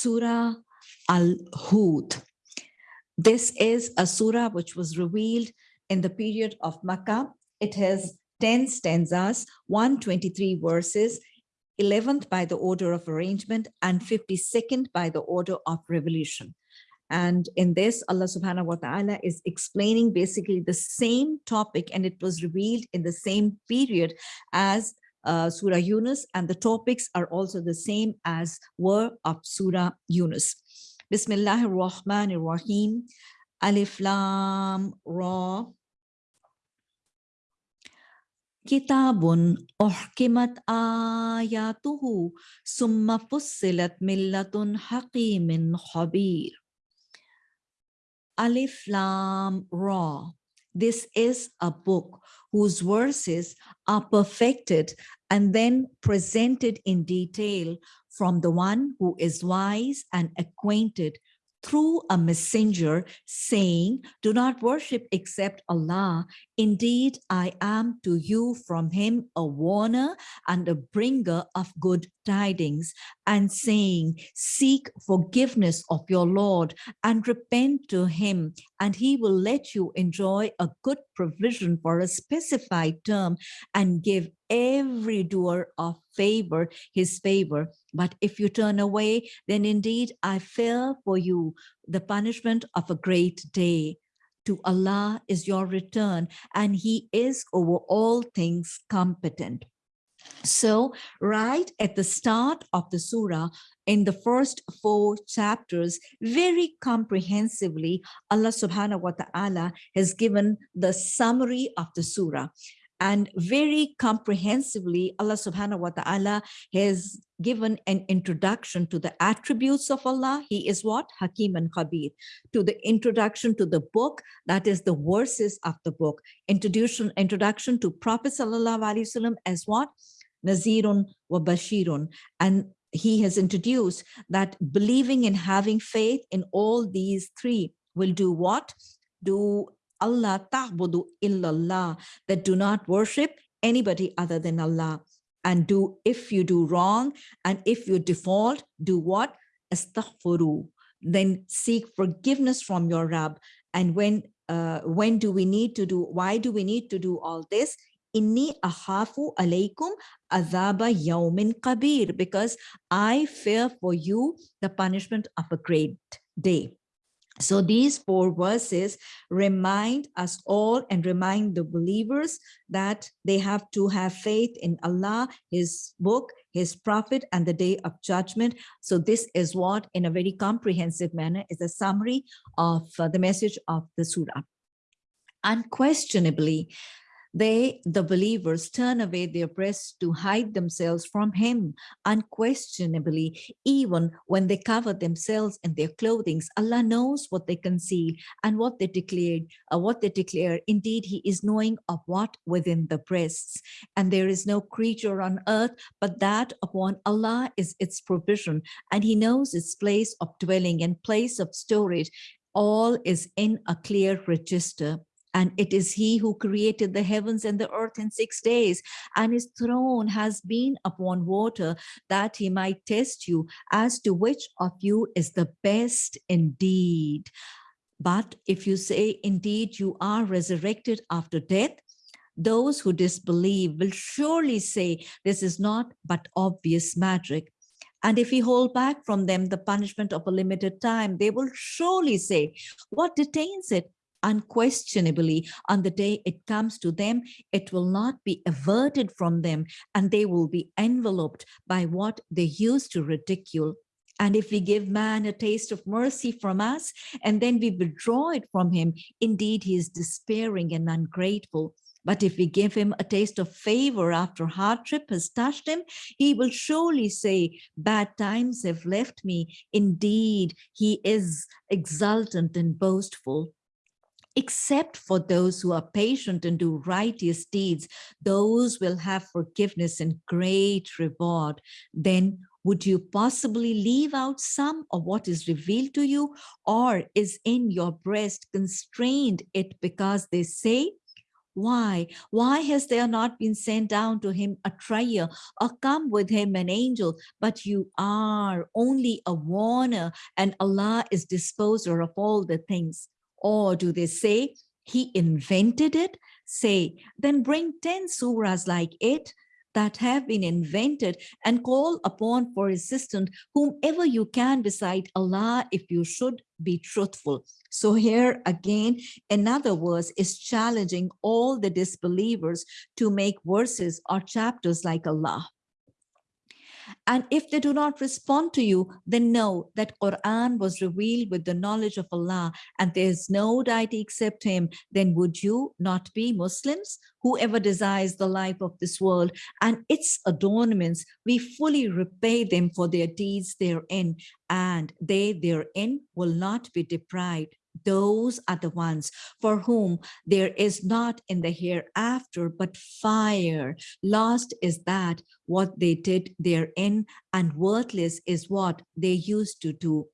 Surah Al-Hud. This is a surah which was revealed in the period of Makkah. It has 10 stanzas, 123 verses, 11th by the order of arrangement and 52nd by the order of revolution. And in this, Allah subhanahu wa ta'ala is explaining basically the same topic and it was revealed in the same period as uh, Surah Yunus and the topics are also the same as were of Surah Yunus. Bismillahir Rahmanir Rahim. Alif Lam Ra. Kitabun uhkimat ayatuhu summa fussilat millatun hakimin khabir. Alif Lam Ra. This is a book whose verses are perfected and then presented in detail from the one who is wise and acquainted through a messenger saying, do not worship except Allah. Indeed, I am to you from him a warner and a bringer of good tidings and saying, seek forgiveness of your Lord and repent to him and he will let you enjoy a good provision for a specified term and give every doer of favor his favor. But if you turn away, then indeed I fear for you the punishment of a great day. To Allah is your return, and he is over all things competent. So right at the start of the surah, in the first four chapters, very comprehensively, Allah subhanahu wa ta'ala has given the summary of the surah. And very comprehensively, Allah subhanahu wa ta'ala has given an introduction to the attributes of Allah. He is what? Hakim and Khabir. To the introduction to the book, that is the verses of the book. Introduction, introduction to Prophet Sallallahu Alaihi Wasallam as what? Nazirun wa Bashirun. And he has introduced that believing and having faith in all these three will do what? Do Allah ta'budu illallah, that do not worship anybody other than Allah. And do, if you do wrong, and if you default, do what? Astaghfiru. Then seek forgiveness from your Rabb. And when uh, when do we need to do, why do we need to do all this? Inni ahafu alaykum azaba yawmin kabir, because I fear for you the punishment of a great day. So these four verses remind us all and remind the believers that they have to have faith in Allah, his book, his prophet, and the day of judgment. So this is what, in a very comprehensive manner, is a summary of uh, the message of the surah. Unquestionably, they, the believers, turn away their breasts to hide themselves from him unquestionably, even when they cover themselves in their clothing. Allah knows what they conceal and what they declared, uh, what they declare. Indeed, he is knowing of what within the breasts. And there is no creature on earth, but that upon Allah is its provision. And he knows its place of dwelling and place of storage all is in a clear register and it is he who created the heavens and the earth in six days. And his throne has been upon water that he might test you as to which of you is the best indeed. But if you say indeed you are resurrected after death those who disbelieve will surely say this is not but obvious magic. And if we hold back from them the punishment of a limited time, they will surely say, what detains it? Unquestionably on the day it comes to them, it will not be averted from them and they will be enveloped by what they used to ridicule. And if we give man a taste of mercy from us and then we withdraw it from him, indeed he is despairing and ungrateful. But if we give him a taste of favor after hardship has touched him, he will surely say, bad times have left me. Indeed, he is exultant and boastful except for those who are patient and do righteous deeds, those will have forgiveness and great reward. Then would you possibly leave out some of what is revealed to you or is in your breast constrained it because they say, Why? Why has there not been sent down to him a trier or come with him an angel? But you are only a warner and Allah is disposer of all the things. Or do they say he invented it? Say, then bring 10 surahs like it that have been invented and call upon for assistance whomever you can beside Allah if you should be truthful. So here again, another verse is challenging all the disbelievers to make verses or chapters like Allah. And if they do not respond to you, then know that Quran was revealed with the knowledge of Allah and there is no deity except him, then would you not be Muslims? Whoever desires the life of this world and its adornments, we fully repay them for their deeds therein, and they therein will not be deprived those are the ones for whom there is not in the hereafter but fire. Lost is that what they did therein and worthless is what they used to do.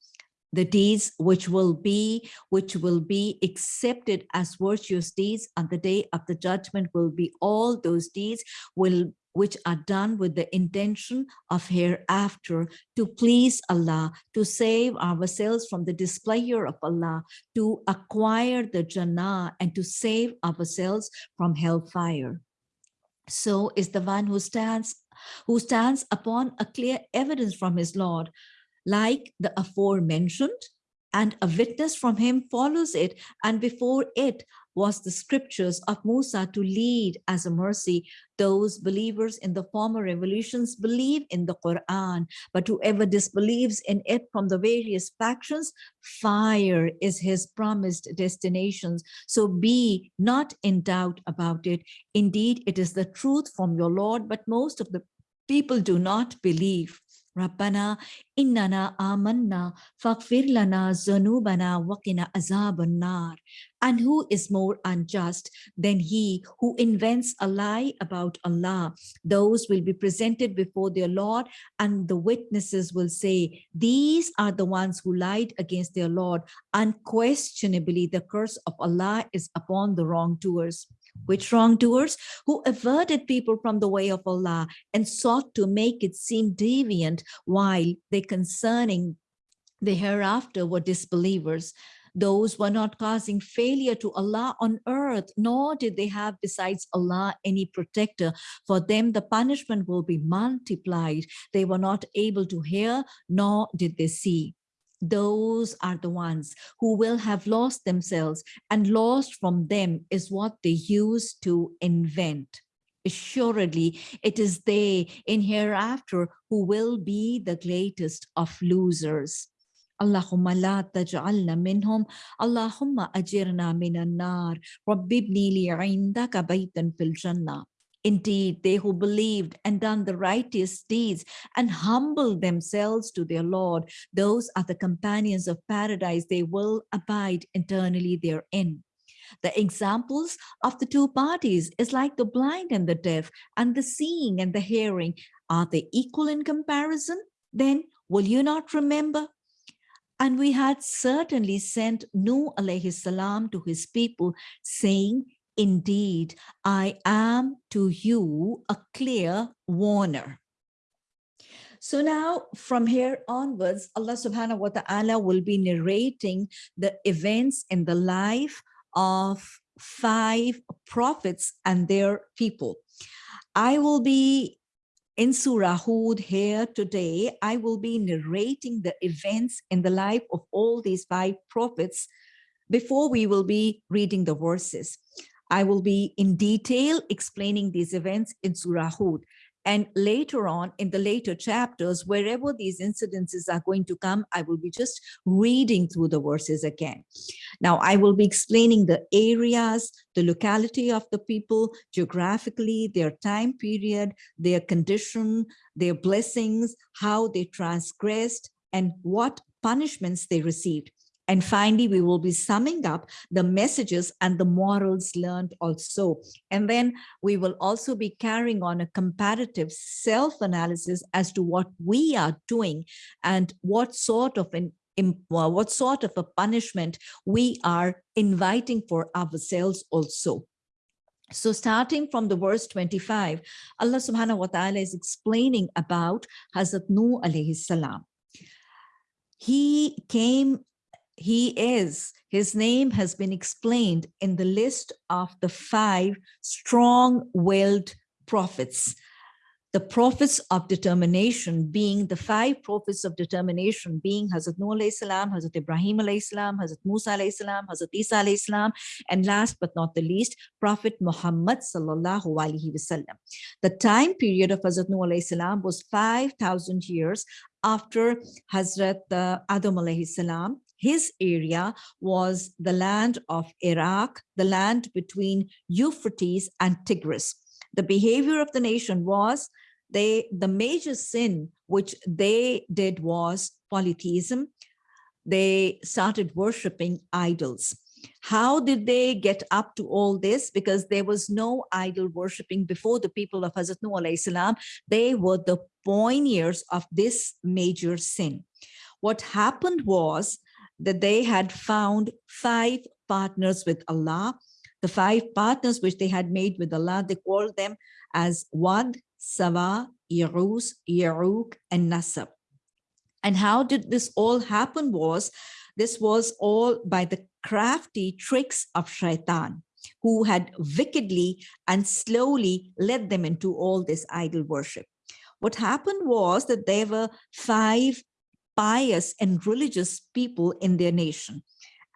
The deeds which will be which will be accepted as virtuous deeds on the day of the judgment will be all those deeds will which are done with the intention of hereafter to please Allah, to save ourselves from the displeasure of Allah, to acquire the Jannah and to save ourselves from hellfire. So is the one who stands who stands upon a clear evidence from his Lord, like the aforementioned, and a witness from him follows it, and before it was the scriptures of Musa to lead as a mercy. Those believers in the former revolutions believe in the Quran, but whoever disbelieves in it from the various factions, fire is his promised destinations. So be not in doubt about it. Indeed, it is the truth from your Lord, but most of the people do not believe. Rabbana innana amanna faghfir lana zanubana waqina azaban nar. And who is more unjust than he who invents a lie about Allah? Those will be presented before their Lord and the witnesses will say, these are the ones who lied against their Lord. Unquestionably, the curse of Allah is upon the wrongdoers which wrongdoers who averted people from the way of Allah and sought to make it seem deviant while they concerning the hereafter were disbelievers. Those were not causing failure to Allah on earth, nor did they have besides Allah any protector. For them, the punishment will be multiplied. They were not able to hear, nor did they see those are the ones who will have lost themselves and lost from them is what they used to invent. Assuredly it is they in hereafter who will be the greatest of losers. Allahumma la taj'alna minhum. Allahumma ajirna nar. Rabbi ibni li 'indaka baytan fil jannah Indeed, they who believed and done the righteous deeds and humbled themselves to their Lord, those are the companions of paradise. They will abide eternally therein. The examples of the two parties is like the blind and the deaf and the seeing and the hearing. Are they equal in comparison? Then will you not remember? And we had certainly sent Nuh alayhi salam to his people saying, Indeed, I am to you a clear warner. So now from here onwards, Allah subhanahu wa ta'ala will be narrating the events in the life of five prophets and their people. I will be in Surah Hud here today. I will be narrating the events in the life of all these five prophets before we will be reading the verses. I will be in detail explaining these events in Surah Hud. And later on in the later chapters, wherever these incidences are going to come, I will be just reading through the verses again. Now, I will be explaining the areas, the locality of the people, geographically, their time period, their condition, their blessings, how they transgressed, and what punishments they received. And finally, we will be summing up the messages and the morals learned also. And then we will also be carrying on a comparative self-analysis as to what we are doing and what sort of an what sort of a punishment we are inviting for ourselves also. So starting from the verse 25, Allah subhanahu wa ta'ala is explaining about Hazrat Nuh alayhi salam. He came, he is, his name has been explained in the list of the five strong-willed prophets the prophets of determination being the five prophets of determination being Hazrat Noah alayhi salam, Hazrat Ibrahim alayhi salam, Hazrat Musa alayhi salam, Hazrat Isa alayhi salam, and last but not the least, Prophet Muhammad sallallahu alaihi wasallam. The time period of Hazrat Noah alayhi salam was 5,000 years after Hazrat uh, Adam alayhi salam. His area was the land of Iraq, the land between Euphrates and Tigris. The behavior of the nation was they the major sin which they did was polytheism. They started worshiping idols. How did they get up to all this? Because there was no idol worshiping before the people of Hazrat Nuh salam. They were the pioneers of this major sin. What happened was that they had found five partners with Allah the five partners which they had made with Allah they called them as Wad Sawa, Yeruz, Yeruk, and Nasab. And how did this all happen was, this was all by the crafty tricks of shaitan, who had wickedly and slowly led them into all this idol worship. What happened was that there were five pious and religious people in their nation,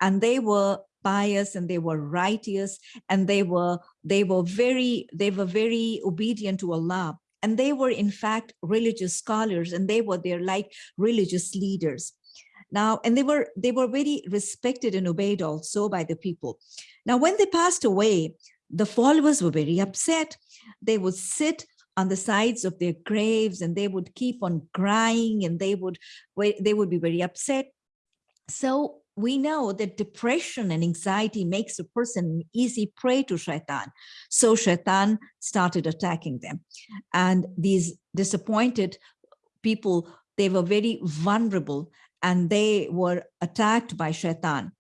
and they were pious and they were righteous and they were they were very they were very obedient to Allah. And they were in fact religious scholars and they were there like religious leaders. Now and they were they were very respected and obeyed also by the people. Now when they passed away the followers were very upset. They would sit on the sides of their graves and they would keep on crying and they would they would be very upset so we know that depression and anxiety makes a person an easy prey to shaitan. So shaitan started attacking them. And these disappointed people, they were very vulnerable and they were attacked by shaitan.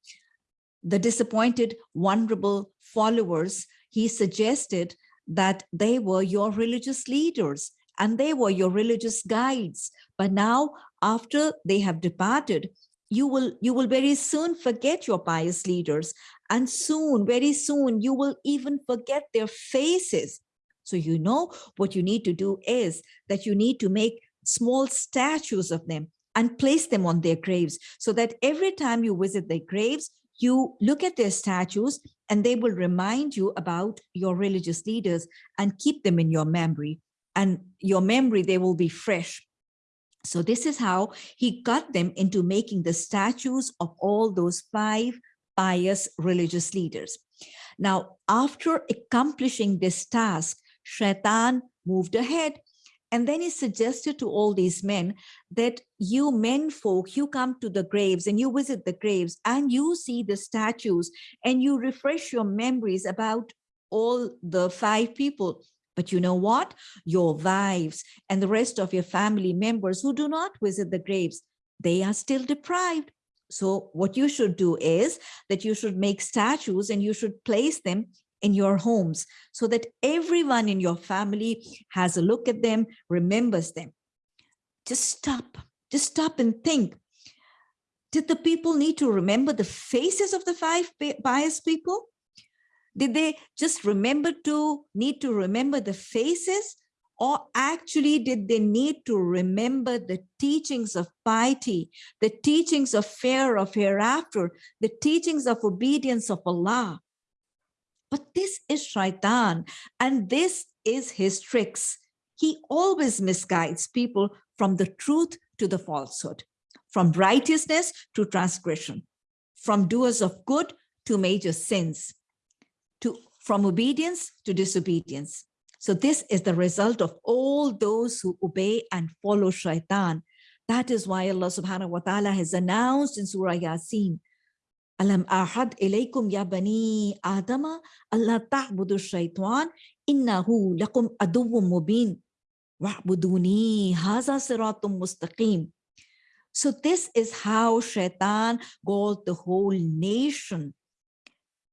The disappointed, vulnerable followers, he suggested that they were your religious leaders and they were your religious guides. But now, after they have departed, you will you will very soon forget your pious leaders and soon very soon you will even forget their faces so you know what you need to do is that you need to make small statues of them and place them on their graves so that every time you visit their graves you look at their statues and they will remind you about your religious leaders and keep them in your memory and your memory they will be fresh so this is how he got them into making the statues of all those five pious religious leaders. Now, after accomplishing this task, Shaitan moved ahead and then he suggested to all these men that you men folk, you come to the graves and you visit the graves and you see the statues and you refresh your memories about all the five people but you know what? Your wives and the rest of your family members who do not visit the graves, they are still deprived. So what you should do is that you should make statues and you should place them in your homes so that everyone in your family has a look at them, remembers them. Just stop, just stop and think. Did the people need to remember the faces of the five pious people? Did they just remember to need to remember the faces or actually did they need to remember the teachings of piety, the teachings of fear of hereafter, the teachings of obedience of Allah? But this is shaitan and this is his tricks. He always misguides people from the truth to the falsehood, from righteousness to transgression, from doers of good to major sins to from obedience to disobedience. So this is the result of all those who obey and follow shaitan. That is why Allah subhanahu wa ta'ala has announced in Surah Yasin, Alam ahad ilaykum ya bani Adama, Allah ta'budu shaitan, innahu lakum aduwwum mubin, wa'buduni haza siratum mustaqim. So this is how shaitan got the whole nation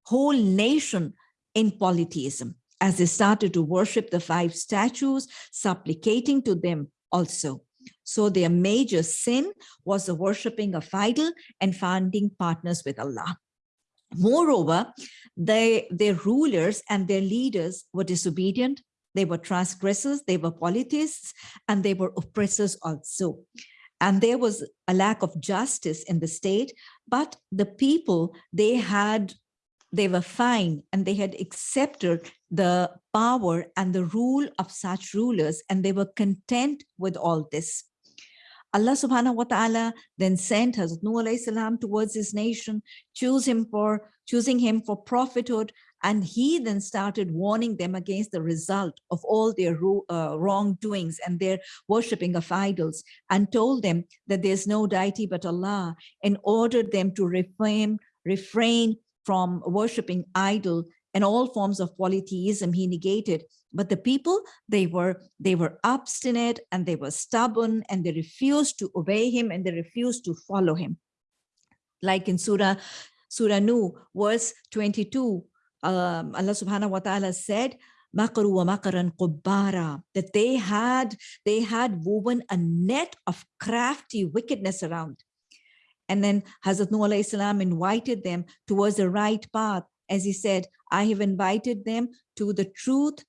whole nation in polytheism. as they started to worship the five statues, supplicating to them also. So their major sin was the worshipping of idol and finding partners with Allah. Moreover, they, their rulers and their leaders were disobedient, they were transgressors, they were polytheists, and they were oppressors also. And there was a lack of justice in the state, but the people, they had, they were fine and they had accepted the power and the rule of such rulers, and they were content with all this. Allah subhanahu wa ta'ala then sent Hazrat Nuh alayhi salam towards his nation, choose him for choosing him for prophethood. And he then started warning them against the result of all their uh, wrongdoings and their worshipping of idols and told them that there's no deity but Allah and ordered them to refrain, refrain from worshipping idol and all forms of polytheism he negated but the people they were they were obstinate and they were stubborn and they refused to obey him and they refused to follow him. Like in surah surah Nuh verse 22 um, allah subhanahu wa ta'ala said makaru wa makaran qubbara that they had they had woven a net of crafty wickedness around. And then Hazrat Nuh alayhi salam invited them towards the right path. As he said, I have invited them to the truth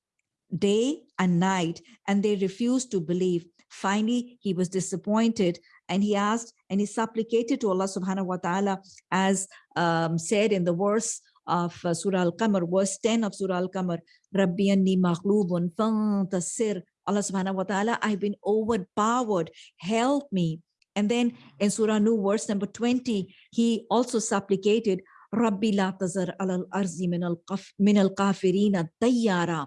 day and night, and they refused to believe. Finally, he was disappointed and he asked and he supplicated to Allah subhanahu wa ta'ala as um, said in the verse of uh, Surah Al-Qamar, verse 10 of Surah Al-Qamar, Rabbi anni maghlubun fantasir. Allah subhanahu wa ta'ala, I've been overpowered, help me. And then in Surah Nuh, verse number 20, he also supplicated, Rabbi la tazar al arzi min al kafirina tayyara.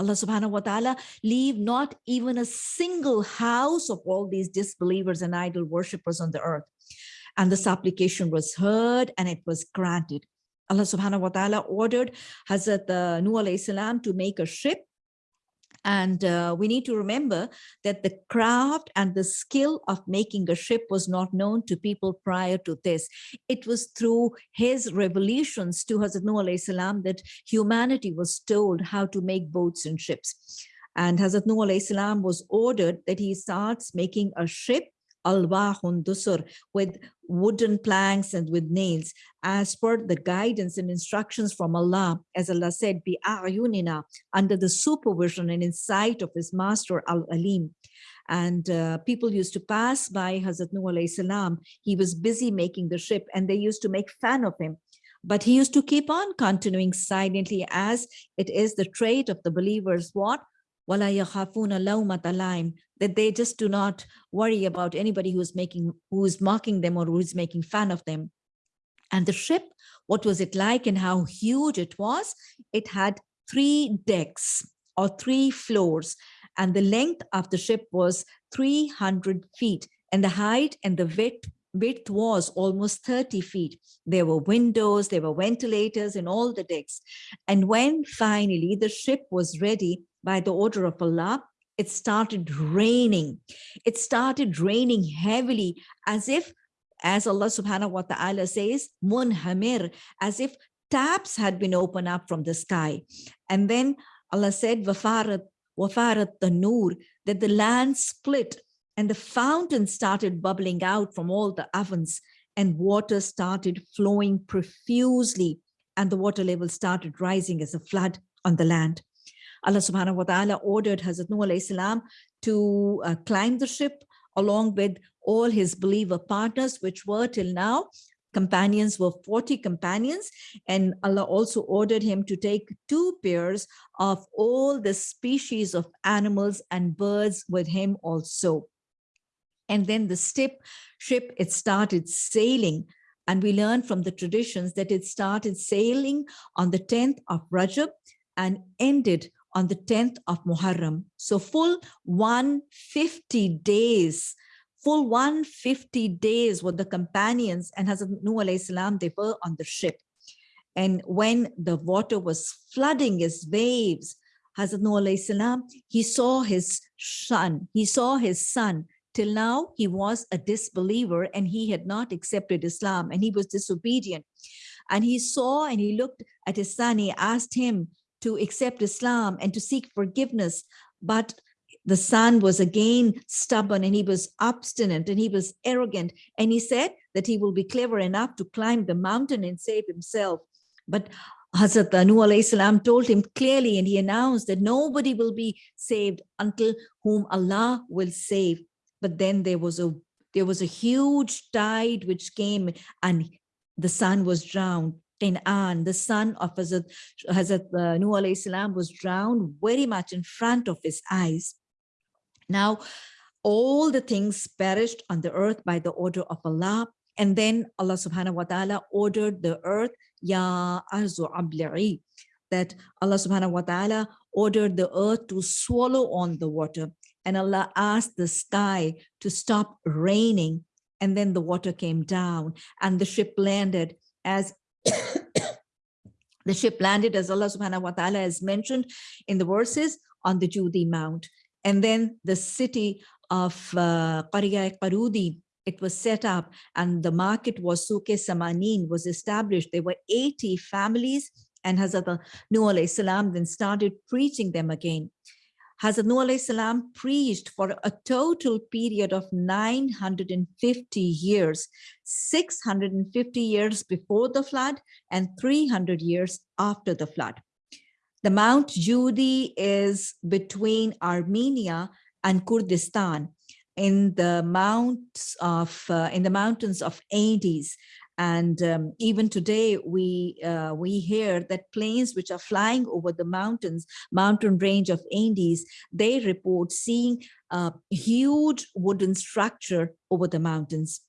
Allah subhanahu wa ta'ala, leave not even a single house of all these disbelievers and idol worshippers on the earth. And the supplication was heard and it was granted. Allah subhanahu wa ta'ala ordered Hazrat uh, Nuh alayhi salam to make a ship and uh, we need to remember that the craft and the skill of making a ship was not known to people prior to this. It was through his revelations to Hazrat Nuh salam that humanity was told how to make boats and ships. And Hazrat Nuh salam was ordered that he starts making a ship alwahun dusur with wooden planks and with nails as per the guidance and instructions from Allah as Allah said bi ayunina under the supervision and insight of his master al-alim. And uh, people used to pass by Hazrat Nuh alayhi salam. He was busy making the ship and they used to make fun of him. But he used to keep on continuing silently as it is the trait of the believers. What that they just do not worry about anybody who's making, who is mocking them or who is making fun of them. And the ship, what was it like and how huge it was? It had three decks or three floors and the length of the ship was 300 feet and the height and the width width was almost 30 feet. There were windows, there were ventilators in all the decks. And when finally the ship was ready by the order of Allah, it started raining. It started raining heavily as if, as Allah subhanahu wa ta'ala says, munhamir, as if taps had been opened up from the sky. And then Allah said, wafarat, wafarat the nur, that the land split and the fountain started bubbling out from all the ovens and water started flowing profusely and the water level started rising as a flood on the land. Allah subhanahu wa ta'ala ordered Hazrat alayhi salam to uh, climb the ship along with all his believer partners, which were till now companions were 40 companions and Allah also ordered him to take two pairs of all the species of animals and birds with him also. And then the ship, ship it started sailing and we learn from the traditions that it started sailing on the 10th of Rajab and ended on the 10th of Muharram. So full 150 days, full 150 days were the companions and Hazrat Nuh alayhi salam, they were on the ship. And when the water was flooding his waves, Hazrat Nuh alayhi salam, he saw his son, he saw his son. Till now, he was a disbeliever and he had not accepted Islam and he was disobedient. And he saw and he looked at his son, he asked him, to accept Islam and to seek forgiveness. But the son was again stubborn and he was obstinate and he was arrogant. And he said that he will be clever enough to climb the mountain and save himself. But Hazrat Nuh salam told him clearly and he announced that nobody will be saved until whom Allah will save. But then there was a there was a huge tide which came and the son was drowned. An, the son of Hazrat, Hazrat uh, Nuh salam was drowned very much in front of his eyes. Now, all the things perished on the earth by the order of Allah. And then Allah subhanahu wa ta'ala ordered the earth, Ya arzu abli'i, that Allah subhanahu wa ta'ala ordered the earth to swallow on the water. And Allah asked the sky to stop raining. And then the water came down and the ship landed as the ship landed as Allah subhanahu wa ta'ala has mentioned in the verses on the Judi Mount. And then the city of uh, Qarya Qarudi, it was set up and the market was Suke Samanin was established. There were 80 families and Hazrat Nuh salam then started preaching them again. Hazrat salam preached for a total period of 950 years, 650 years before the flood and 300 years after the flood. The Mount Judi is between Armenia and Kurdistan in the mounts of uh, in the mountains of Andes. And um, even today, we uh, we hear that planes which are flying over the mountains, mountain range of Andes, they report seeing a huge wooden structure over the mountains.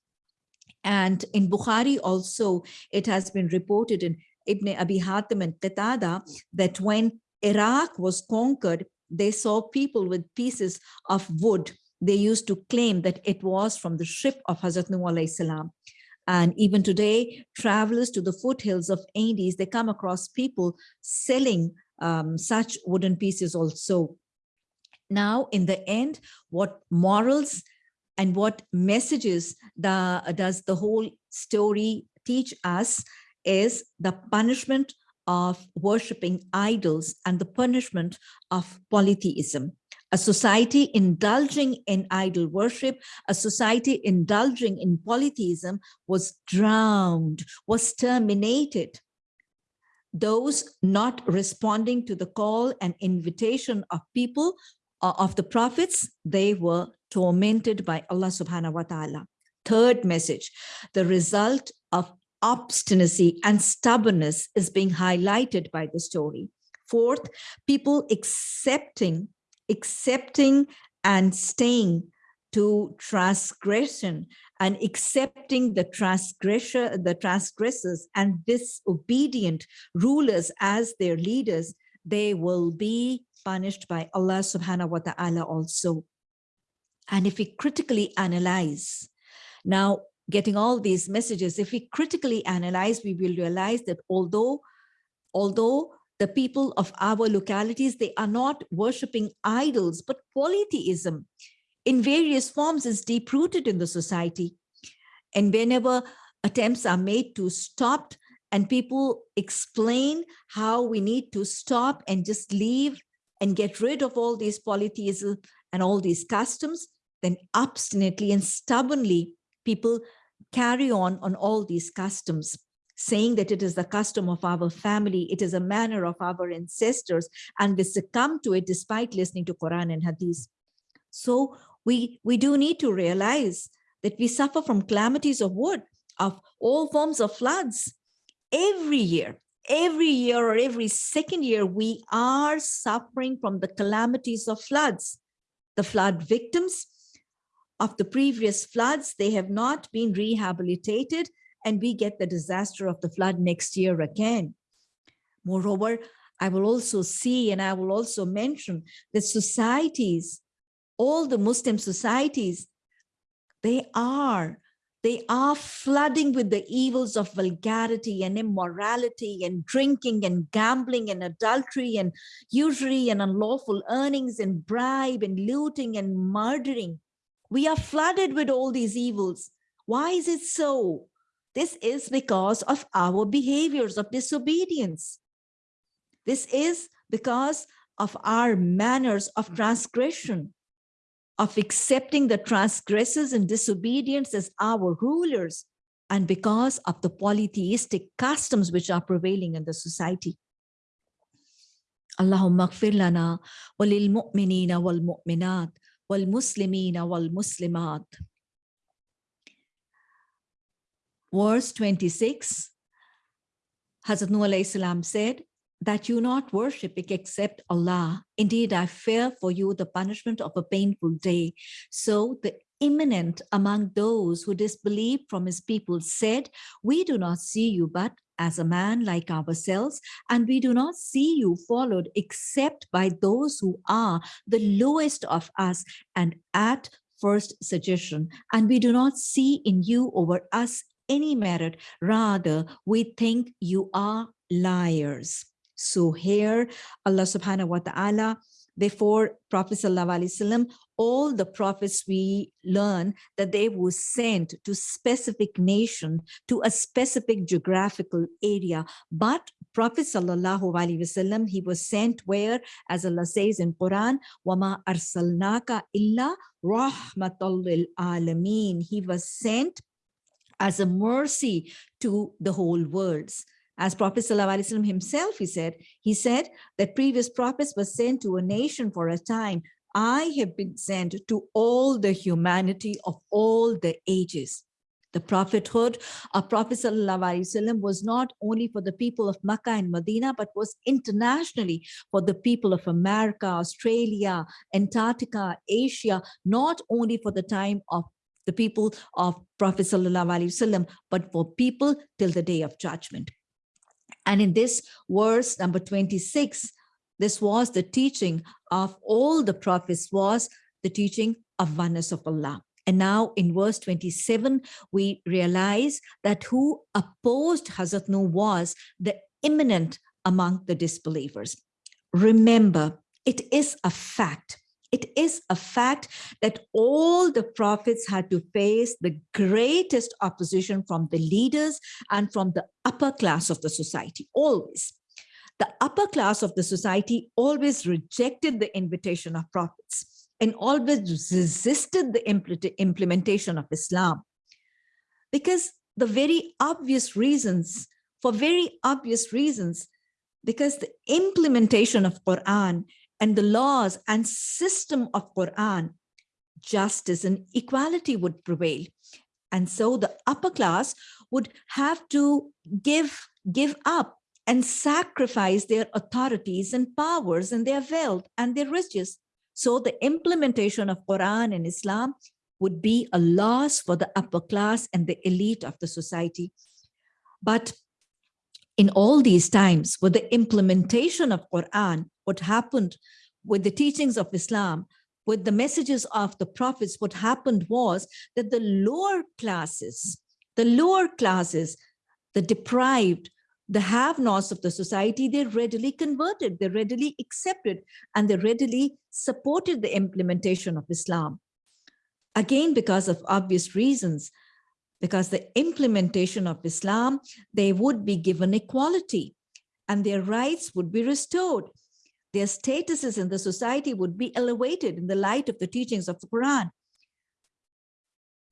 And in Bukhari also, it has been reported in Ibn Abi Hatim and Qatada that when Iraq was conquered, they saw people with pieces of wood. They used to claim that it was from the ship of Hazrat Nuh salam. And even today, travelers to the foothills of Andes, they come across people selling um, such wooden pieces also. Now, in the end, what morals and what messages the, does the whole story teach us is the punishment of worshipping idols and the punishment of polytheism. A society indulging in idol worship, a society indulging in polytheism was drowned, was terminated. Those not responding to the call and invitation of people, uh, of the prophets, they were tormented by Allah subhanahu wa ta'ala. Third message, the result of obstinacy and stubbornness is being highlighted by the story. Fourth, people accepting, accepting and staying to transgression and accepting the transgressor, the transgressors and disobedient rulers as their leaders, they will be punished by Allah subhanahu wa ta'ala also. And if we critically analyze, now getting all these messages, if we critically analyze, we will realize that although, although the people of our localities, they are not worshiping idols, but polytheism in various forms is deep-rooted in the society. And whenever attempts are made to stop and people explain how we need to stop and just leave and get rid of all these polytheism and all these customs, then obstinately and stubbornly people carry on on all these customs, saying that it is the custom of our family, it is a manner of our ancestors, and we succumb to it despite listening to Quran and Hadith. So we, we do need to realize that we suffer from calamities of wood, of all forms of floods. Every year, every year or every second year, we are suffering from the calamities of floods. The flood victims of the previous floods, they have not been rehabilitated and we get the disaster of the flood next year again. Moreover, I will also see and I will also mention that societies, all the Muslim societies, they are, they are flooding with the evils of vulgarity and immorality and drinking and gambling and adultery and usury and unlawful earnings and bribe and looting and murdering. We are flooded with all these evils. Why is it so? This is because of our behaviors of disobedience. This is because of our manners of hmm. transgression, of accepting the transgressors and disobedience as our rulers, and because of the polytheistic customs which are prevailing in the society. Allahumma gfir lana walil mu'minina wal mu'minat wal muslimina wal muslimat. Verse 26, Hazrat Nuh salam said, that you not worship except Allah. Indeed, I fear for you the punishment of a painful day. So the imminent among those who disbelieved from his people said, we do not see you but as a man like ourselves, and we do not see you followed except by those who are the lowest of us and at first suggestion, and we do not see in you over us any merit, rather we think you are liars. So here Allah subhanahu wa ta'ala before Prophet Wasallam, all the prophets we learn that they were sent to specific nation, to a specific geographical area. But Prophet Sallallahu Alaihi Wasallam, he was sent where, as Allah says in Quran, وَمَا أَرْسَلْنَاكَ إِلَّا رَحْمَةً لِلْعَالَمِينَ He was sent as a mercy to the whole worlds. As Prophet ﷺ himself, he said, he said that previous prophets were sent to a nation for a time. I have been sent to all the humanity of all the ages. The prophethood of Prophet ﷺ was not only for the people of Makkah and Medina, but was internationally for the people of America, Australia, Antarctica, Asia, not only for the time of the people of Prophet ﷺ, but for people till the day of judgment. And in this verse number 26, this was the teaching of all the prophets was the teaching of oneness of Allah. And now in verse 27, we realize that who opposed Hazrat Nuh was the imminent among the disbelievers. Remember, it is a fact it is a fact that all the prophets had to face the greatest opposition from the leaders and from the upper class of the society, always. The upper class of the society always rejected the invitation of prophets and always resisted the implementation of Islam. Because the very obvious reasons, for very obvious reasons, because the implementation of Quran and the laws and system of Quran, justice and equality would prevail. And so the upper class would have to give, give up and sacrifice their authorities and powers and their wealth and their riches. So the implementation of Quran and Islam would be a loss for the upper class and the elite of the society. But in all these times, with the implementation of Quran, what happened with the teachings of Islam, with the messages of the prophets, what happened was that the lower classes, the lower classes, the deprived, the have-nots of the society, they readily converted, they readily accepted, and they readily supported the implementation of Islam. Again, because of obvious reasons, because the implementation of Islam, they would be given equality and their rights would be restored. Their statuses in the society would be elevated in the light of the teachings of the Quran.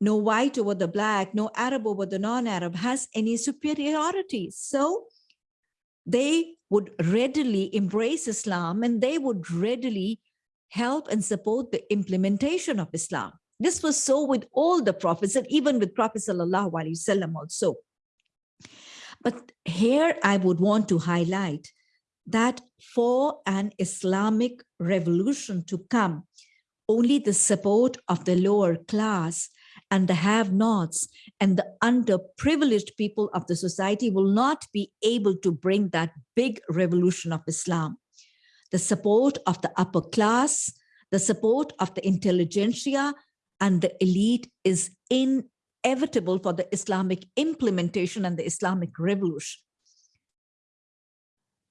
No white over the black, no Arab over the non-Arab has any superiority. So they would readily embrace Islam and they would readily help and support the implementation of Islam. This was so with all the prophets and even with Prophet Sallallahu Alaihi Wasallam also. But here I would want to highlight that for an Islamic revolution to come, only the support of the lower class and the have-nots and the underprivileged people of the society will not be able to bring that big revolution of Islam. The support of the upper class, the support of the intelligentsia, and the elite is inevitable for the Islamic implementation and the Islamic revolution.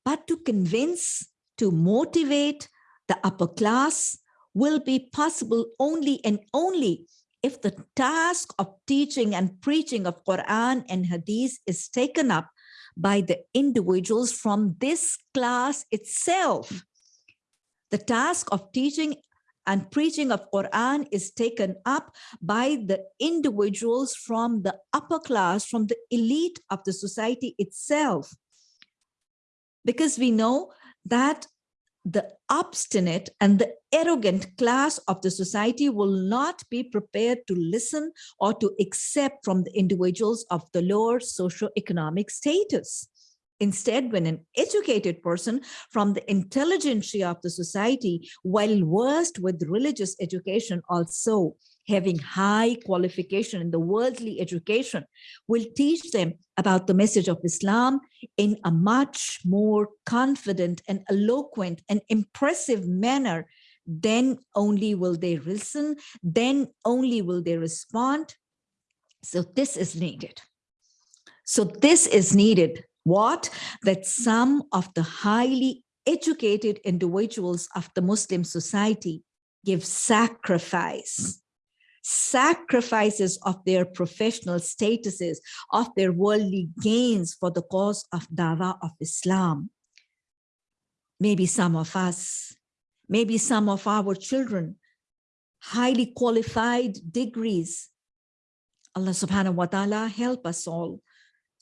But to convince, to motivate the upper class will be possible only and only if the task of teaching and preaching of Quran and Hadith is taken up by the individuals from this class itself. The task of teaching and preaching of Quran is taken up by the individuals from the upper class, from the elite of the society itself. Because we know that the obstinate and the arrogant class of the society will not be prepared to listen or to accept from the individuals of the lower socio-economic status. Instead, when an educated person from the intelligentsia of the society, while versed with religious education also, having high qualification in the worldly education, will teach them about the message of Islam in a much more confident and eloquent and impressive manner, then only will they listen, then only will they respond. So this is needed. So this is needed what? That some of the highly educated individuals of the Muslim society give sacrifice, sacrifices of their professional statuses, of their worldly gains for the cause of dawah of Islam. Maybe some of us, maybe some of our children, highly qualified degrees. Allah subhanahu wa ta'ala help us all,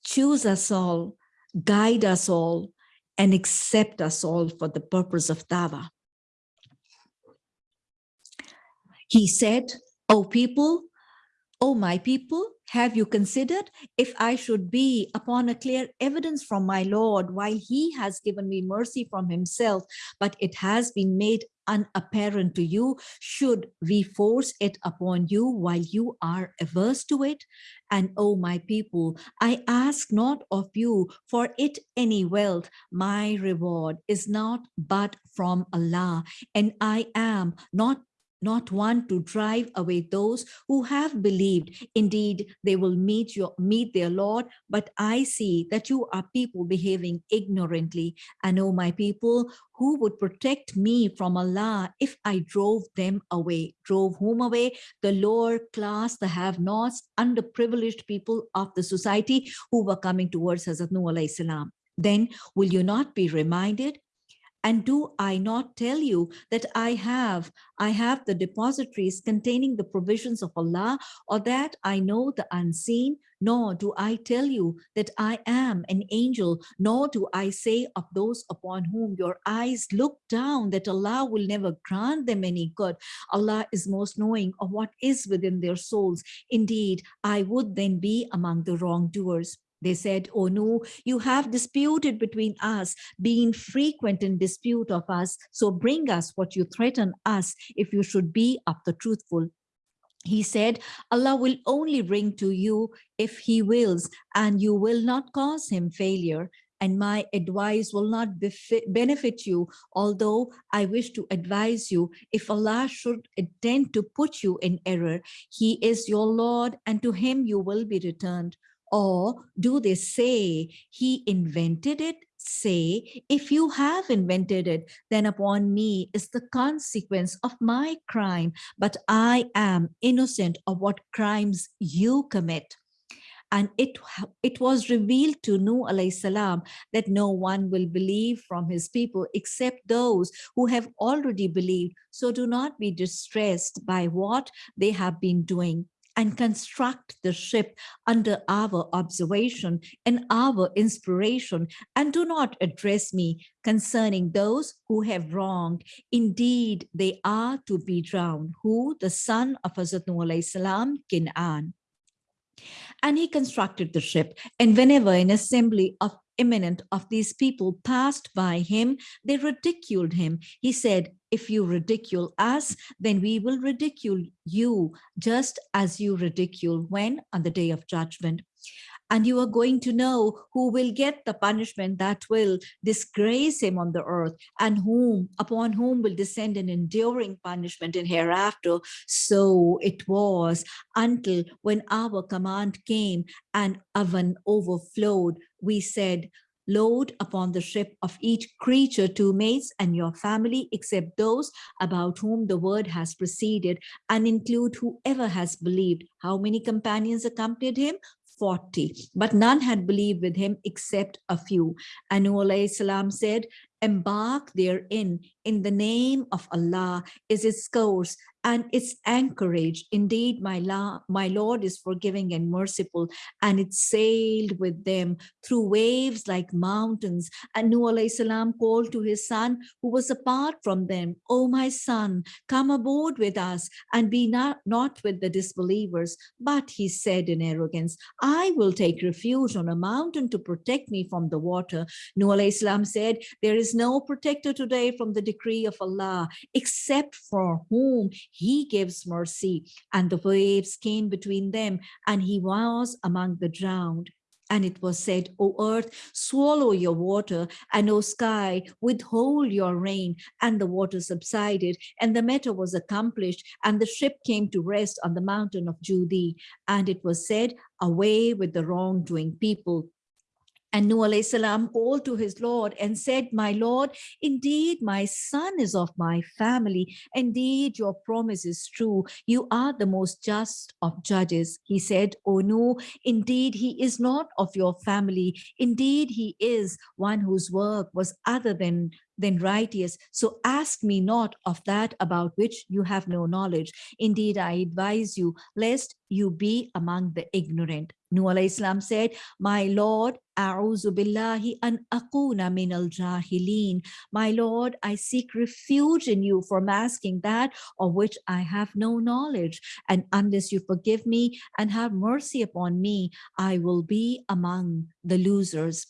choose us all, guide us all, and accept us all for the purpose of Dawah. He said, O people, O my people, have you considered if I should be upon a clear evidence from my Lord while he has given me mercy from himself, but it has been made unapparent to you, should we force it upon you while you are averse to it? And O my people, I ask not of you for it any wealth. My reward is not but from Allah, and I am not not one to drive away those who have believed. Indeed, they will meet your meet their Lord, but I see that you are people behaving ignorantly. And oh, my people, who would protect me from Allah if I drove them away? Drove whom away? The lower class, the have-nots, underprivileged people of the society who were coming towards Hazrat Nuh. Then will you not be reminded and do I not tell you that I have, I have the depositories containing the provisions of Allah or that I know the unseen, nor do I tell you that I am an angel, nor do I say of those upon whom your eyes look down that Allah will never grant them any good. Allah is most knowing of what is within their souls. Indeed, I would then be among the wrongdoers. They said, oh Nuh, you have disputed between us, being frequent in dispute of us. So bring us what you threaten us if you should be of the truthful. He said, Allah will only bring to you if he wills, and you will not cause him failure. And my advice will not benefit you, although I wish to advise you, if Allah should intend to put you in error, he is your Lord, and to him you will be returned. Or do they say he invented it? Say, if you have invented it, then upon me is the consequence of my crime, but I am innocent of what crimes you commit. And it, it was revealed to Nuh salam that no one will believe from his people except those who have already believed. So do not be distressed by what they have been doing and construct the ship under our observation and our inspiration and do not address me concerning those who have wronged. Indeed, they are to be drowned. Who? The son of Hazrat Nuh salam, Kin'an. And he constructed the ship. And whenever an assembly of eminent of these people passed by him, they ridiculed him. He said, if you ridicule us, then we will ridicule you just as you ridicule when on the day of judgment. And you are going to know who will get the punishment that will disgrace him on the earth and whom upon whom will descend an enduring punishment in hereafter. So it was until when our command came and oven overflowed we said load upon the ship of each creature two mates and your family except those about whom the word has proceeded and include whoever has believed. How many companions accompanied him? 40, but none had believed with him except a few. And Nuh salam said, embark therein in the name of Allah is its course and its anchorage. Indeed, my, la my Lord is forgiving and merciful, and it sailed with them through waves like mountains. And Nuh salam called to his son, who was apart from them, O my son, come aboard with us and be not, not with the disbelievers. But he said in arrogance, I will take refuge on a mountain to protect me from the water. Nuh salam said, there is no protector today from the decree of Allah, except for whom he gives mercy. And the waves came between them, and he was among the drowned. And it was said, O earth, swallow your water, and O sky, withhold your rain. And the water subsided, and the matter was accomplished, and the ship came to rest on the mountain of Judi. And it was said, away with the wrongdoing people. And Nuh salam called to his Lord and said, My Lord, indeed my son is of my family. Indeed, your promise is true. You are the most just of judges. He said, Oh Nuh, indeed he is not of your family. Indeed, he is one whose work was other than than righteous. So ask me not of that about which you have no knowledge. Indeed, I advise you, lest you be among the ignorant. Nuh Islam said, My Lord, A'udhu billahi an akuna min al jahilin. My Lord, I seek refuge in you from asking that of which I have no knowledge. And unless you forgive me and have mercy upon me, I will be among the losers.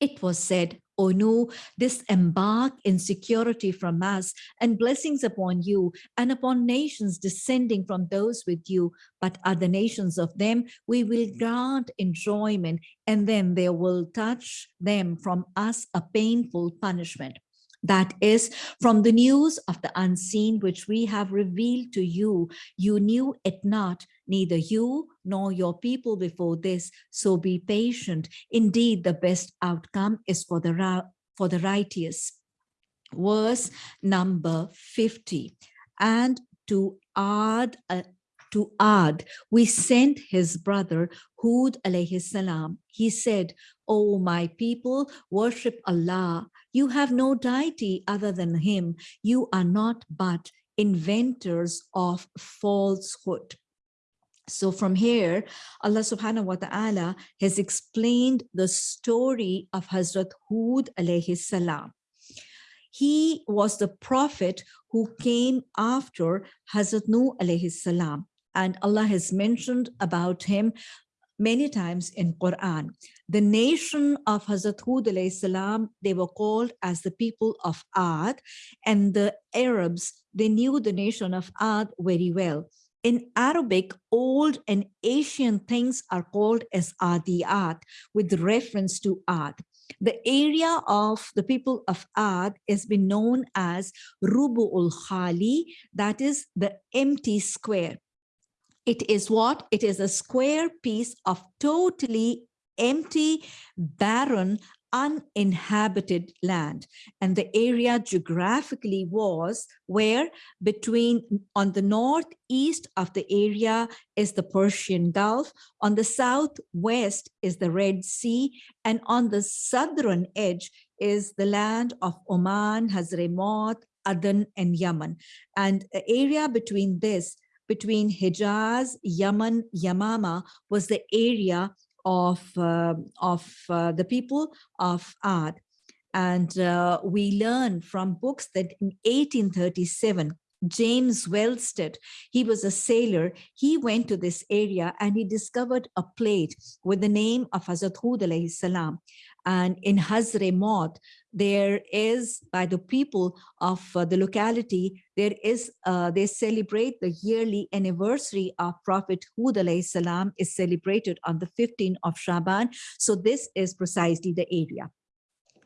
It was said, O Nuh, disembark in security from us and blessings upon you and upon nations descending from those with you, but other nations of them we will grant enjoyment and then there will touch them from us a painful punishment. That is from the news of the unseen which we have revealed to you. You knew it not, neither you nor your people before this. So be patient. Indeed, the best outcome is for the, for the righteous. Verse number 50. And to Ad a, to Ad, we sent his brother Hud alayhi salam. He said, O my people, worship Allah. You have no deity other than him. You are not but inventors of falsehood. So from here, Allah subhanahu wa ta'ala has explained the story of Hazrat Hud alayhi salam. He was the prophet who came after Hazrat Nuh alayhi salam. And Allah has mentioned about him many times in Quran. The nation of Hazrat Hud salam, they were called as the people of Ad and the Arabs, they knew the nation of Ad very well. In Arabic, old and ancient things are called as Adiyat with reference to Ad. The area of the people of Ad has been known as Rubu'ul Khali, that is the empty square. It is what? It is a square piece of totally empty, barren, uninhabited land. And the area geographically was where between on the northeast of the area is the Persian Gulf, on the southwest is the Red Sea, and on the southern edge is the land of Oman, Hazremaut, Aden, and Yemen. And the area between this, between Hijaz, Yemen, Yamama was the area of, uh, of uh, the people of Ad. And uh, we learn from books that in 1837, James Wellsted, he was a sailor. He went to this area and he discovered a plate with the name of Hazrat Hud. And in Hazremaut, there is by the people of uh, the locality, there is, uh, they celebrate the yearly anniversary of Prophet Hud alayhi salam is celebrated on the 15th of Shaban. So this is precisely the area.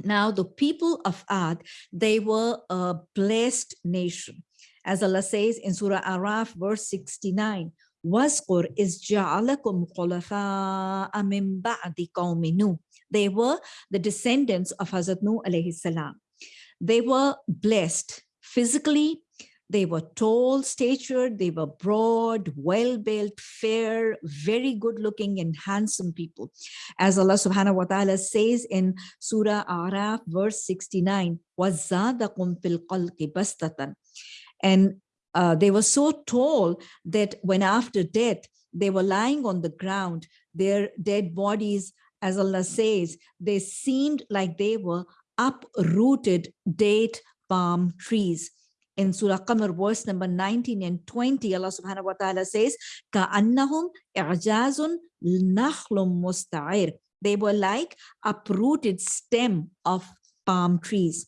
Now, the people of Ad, they were a blessed nation. As Allah says in Surah Araf, verse 69, وَاذْكُرْ إِذْ جَعَلَكُمْ خُلَفَاءَ مِنْ بَعْدِ قَوْمِ نُوحٍ they were the descendants of Hazrat Nuh alayhi salam. They were blessed physically, They were tall statured, they were broad, well-built, fair, very good looking and handsome people. As Allah subhanahu wa ta'ala says in Surah Araf verse 69, وَزَادَكُمْ فِي الْقَلْقِ بَسْتَةً And uh, they were so tall that when after death, they were lying on the ground, their dead bodies, as Allah says, they seemed like they were uprooted date palm trees. In Surah Qamar, verse number 19 and 20, Allah subhanahu wa ta'ala says, Ka'annahum i'jazun nahlum musta'ir. They were like uprooted stem of palm trees.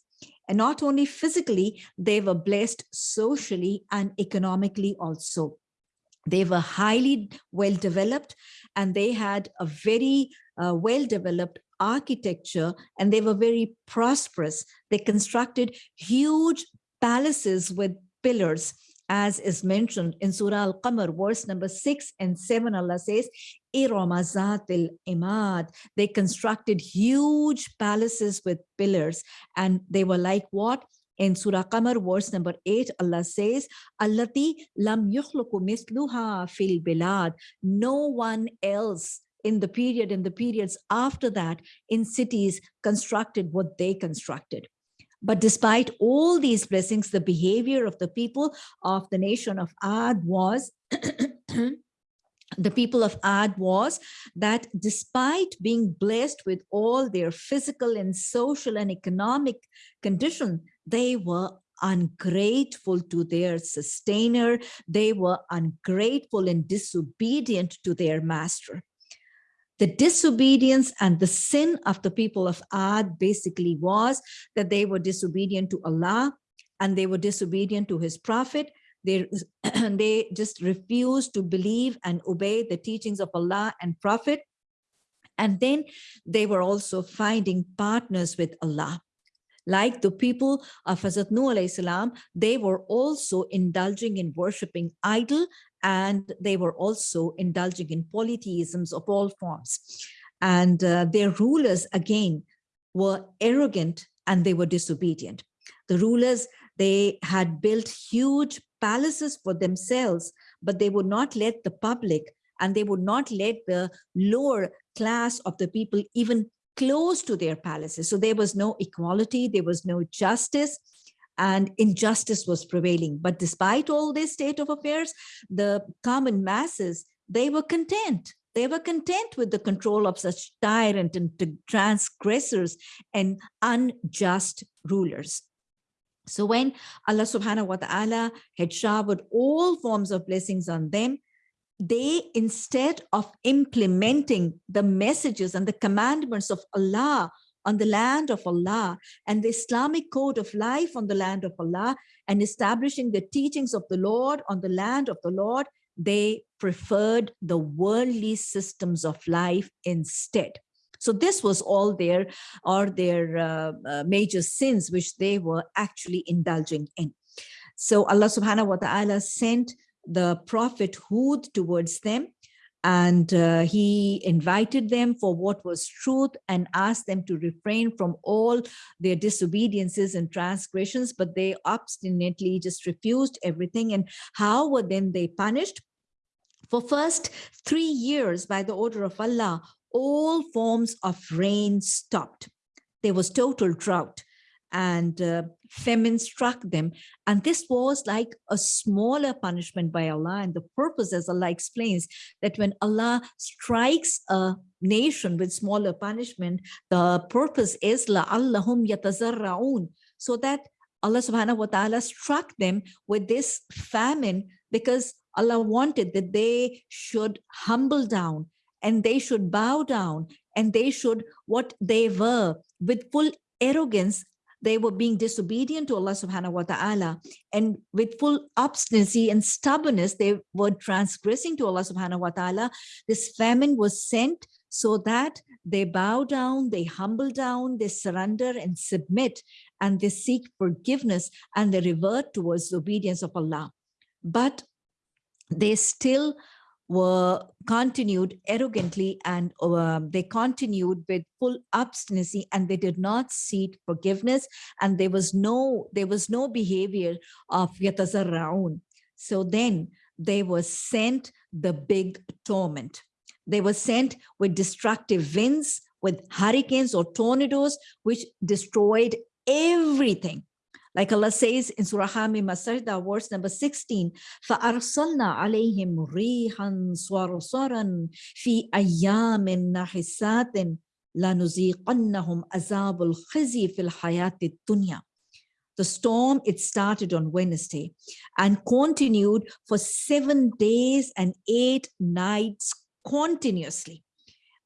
And not only physically, they were blessed socially and economically also. They were highly well developed and they had a very uh, well developed architecture and they were very prosperous. They constructed huge palaces with pillars as is mentioned in Surah Al-Qamar, verse number six and seven, Allah says, Iramazatil Imad. They constructed huge palaces with pillars and they were like what? In Surah Qamar, verse number 8, Allah says, Allati lam yukhluku misluha fil bilad. No one else in the period and the periods after that in cities constructed what they constructed. But despite all these blessings, the behavior of the people of the nation of Ad was the people of Ad was that despite being blessed with all their physical and social and economic condition, they were ungrateful to their sustainer. They were ungrateful and disobedient to their master. The disobedience and the sin of the people of Ad basically was that they were disobedient to Allah and they were disobedient to his prophet they, they just refused to believe and obey the teachings of Allah and Prophet. And then they were also finding partners with Allah. Like the people of Hazrat Nuh salam, they were also indulging in worshipping idol and they were also indulging in polytheisms of all forms. And uh, their rulers, again, were arrogant and they were disobedient. The rulers, they had built huge palaces for themselves, but they would not let the public and they would not let the lower class of the people even close to their palaces. So there was no equality, there was no justice, and injustice was prevailing. But despite all this state of affairs, the common masses, they were content. They were content with the control of such tyrant and transgressors and unjust rulers. So when Allah subhanahu wa ta'ala had showered all forms of blessings on them, they, instead of implementing the messages and the commandments of Allah on the land of Allah and the Islamic code of life on the land of Allah and establishing the teachings of the Lord on the land of the Lord, they preferred the worldly systems of life instead. So this was all their or their uh, uh, major sins which they were actually indulging in. So Allah subhanahu wa ta'ala sent the prophet Hud towards them and uh, he invited them for what was truth and asked them to refrain from all their disobediences and transgressions but they obstinately just refused everything. And how were then they punished? For first three years by the order of Allah all forms of rain stopped. There was total drought and uh, famine struck them. And this was like a smaller punishment by Allah. And the purpose, as Allah explains, that when Allah strikes a nation with smaller punishment, the purpose is la'allahum yatazarra'un, so that Allah subhanahu wa ta'ala struck them with this famine because Allah wanted that they should humble down and they should bow down and they should what they were with full arrogance they were being disobedient to Allah subhanahu wa ta'ala. And with full obstinacy and stubbornness they were transgressing to Allah subhanahu wa ta'ala. This famine was sent so that they bow down they humble down they surrender and submit and they seek forgiveness and they revert towards the obedience of Allah. But they still were continued arrogantly and uh, they continued with full obstinacy and they did not seek forgiveness and there was no there was no behavior of yatazarraun. So then they were sent the big torment. They were sent with destructive winds with hurricanes or tornadoes which destroyed everything like Allah says in Surah Hamim Masarda, verse number 16, فَأَرْسَلْنَا عَلَيْهِمْ رِيحًا صَرْصَرًا فِي أَيَّامٍ نَحِسَاتٍ لَنُزِيقَنَّهُمْ عَذَابُ الْخِزِي فِي الْحَيَاةِ الدُّنْيَا the storm, it started on Wednesday and continued for seven days and eight nights continuously.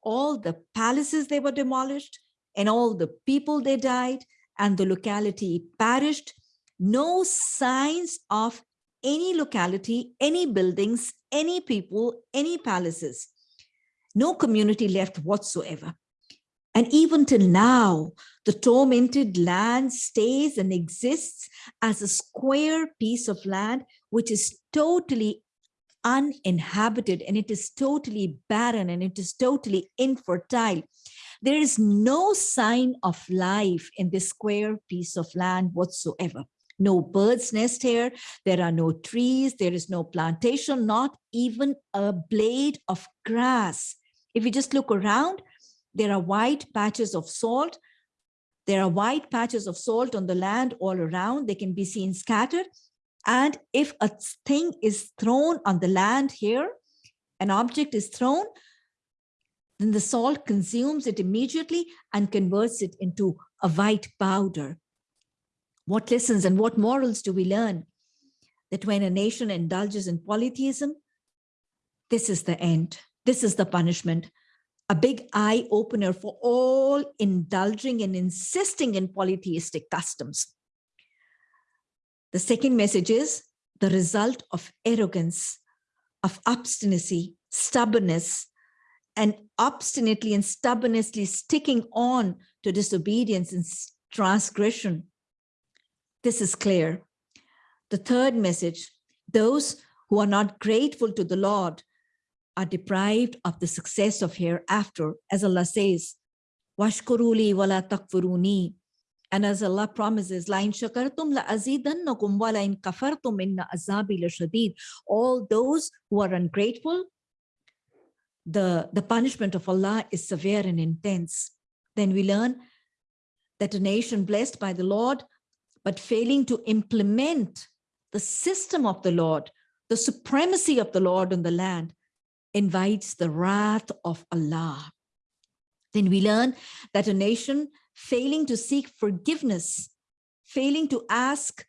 All the palaces they were demolished and all the people they died and the locality perished. No signs of any locality, any buildings, any people, any palaces. No community left whatsoever. And even till now, the tormented land stays and exists as a square piece of land, which is totally uninhabited and it is totally barren and it is totally infertile. There is no sign of life in this square piece of land whatsoever. No bird's nest here. There are no trees. There is no plantation, not even a blade of grass. If you just look around, there are white patches of salt. There are white patches of salt on the land all around. They can be seen scattered. And if a thing is thrown on the land here, an object is thrown, then the salt consumes it immediately and converts it into a white powder. What lessons and what morals do we learn? That when a nation indulges in polytheism, this is the end. This is the punishment. A big eye opener for all indulging and insisting in polytheistic customs. The second message is the result of arrogance, of obstinacy, stubbornness, and obstinately and stubbornly sticking on to disobedience and transgression. This is clear. The third message, those who are not grateful to the Lord are deprived of the success of hereafter, as Allah says, Washkuruli wala takfuruni. And as Allah promises, La in shakartum la azidannakum wala in kafartum inna azabi la shadid. All those who are ungrateful, the, the punishment of Allah is severe and intense. Then we learn that a nation blessed by the Lord, but failing to implement the system of the Lord, the supremacy of the Lord on the land, invites the wrath of Allah. Then we learn that a nation failing to seek forgiveness, failing to ask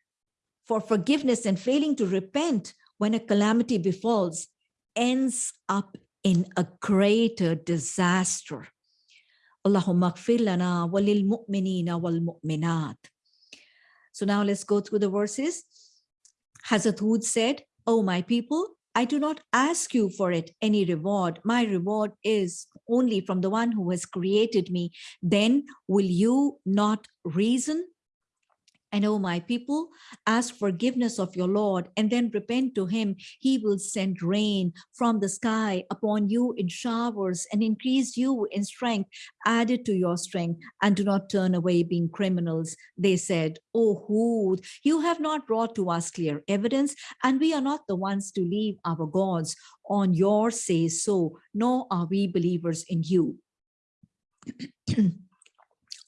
for forgiveness and failing to repent when a calamity befalls ends up in a greater disaster. Allahumma lana walil mu'minina wal mu'minat. So now let's go through the verses. Hazrat Hud said, Oh, my people, I do not ask you for it any reward. My reward is only from the one who has created me. Then will you not reason? And O my people, ask forgiveness of your Lord and then repent to him. He will send rain from the sky upon you in showers and increase you in strength, added to your strength and do not turn away being criminals. They said, O Hud, you have not brought to us clear evidence and we are not the ones to leave our gods on your say so, nor are we believers in you.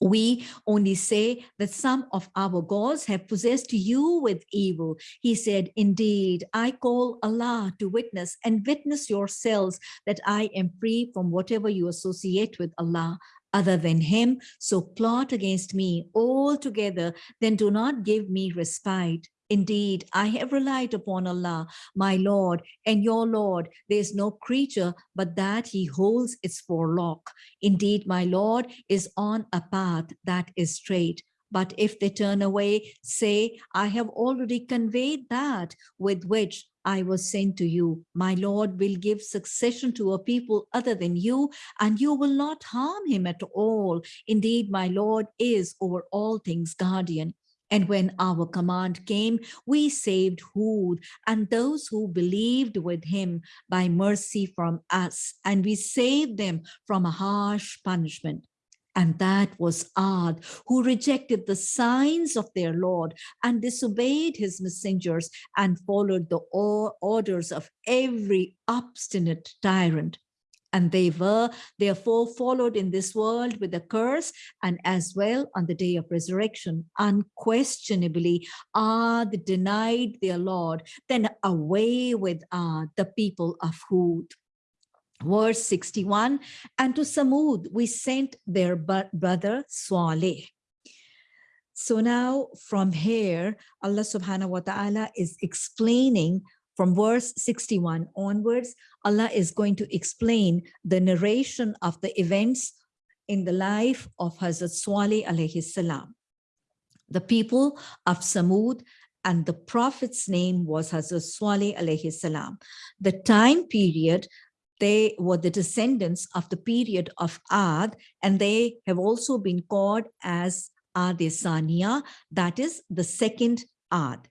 we only say that some of our gods have possessed you with evil. He said, indeed, I call Allah to witness and witness yourselves that I am free from whatever you associate with Allah other than him. So plot against me altogether, then do not give me respite. Indeed, I have relied upon Allah, my Lord and your Lord. There is no creature but that he holds its forelock. Indeed, my Lord is on a path that is straight. But if they turn away, say, I have already conveyed that with which I was sent to you. My Lord will give succession to a people other than you, and you will not harm him at all. Indeed, my Lord is over all things guardian. And when our command came, we saved Hud and those who believed with him by mercy from us, and we saved them from a harsh punishment. And that was Ad, who rejected the signs of their Lord and disobeyed his messengers and followed the orders of every obstinate tyrant and they were therefore followed in this world with a curse and as well on the day of resurrection. Unquestionably Ad the denied their lord then away with uh, the people of Hud. Verse 61 and to Samud we sent their brother Saleh so now from here Allah subhanahu wa ta'ala is explaining from verse 61 onwards, Allah is going to explain the narration of the events in the life of Hazrat Salih alayhi salam. The people of Samud and the prophet's name was Hazrat Salih alayhi salam. The time period they were the descendants of the period of Ad, and they have also been called as Adesania, that is the second Ad.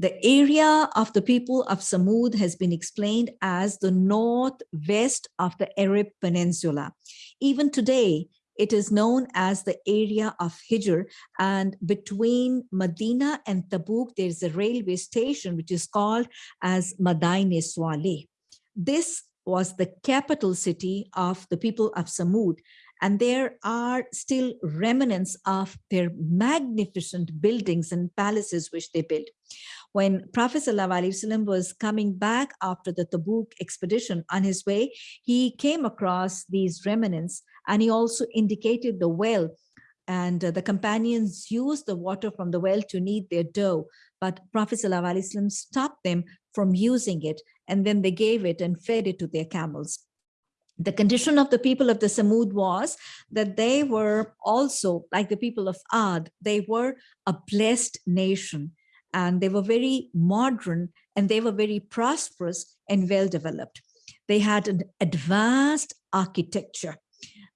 The area of the people of Samud has been explained as the northwest of the Arab Peninsula. Even today, it is known as the area of Hijr and between Medina and Tabuk, there's a railway station which is called as Madain Swale. This was the capital city of the people of Samud and there are still remnants of their magnificent buildings and palaces which they built. When Prophet ﷺ was coming back after the Tabuk expedition on his way, he came across these remnants and he also indicated the well and uh, the companions used the water from the well to knead their dough. But Prophet ﷺ stopped them from using it and then they gave it and fed it to their camels the condition of the people of the Samud was that they were also like the people of Ad, they were a blessed nation and they were very modern and they were very prosperous and well developed. They had an advanced architecture.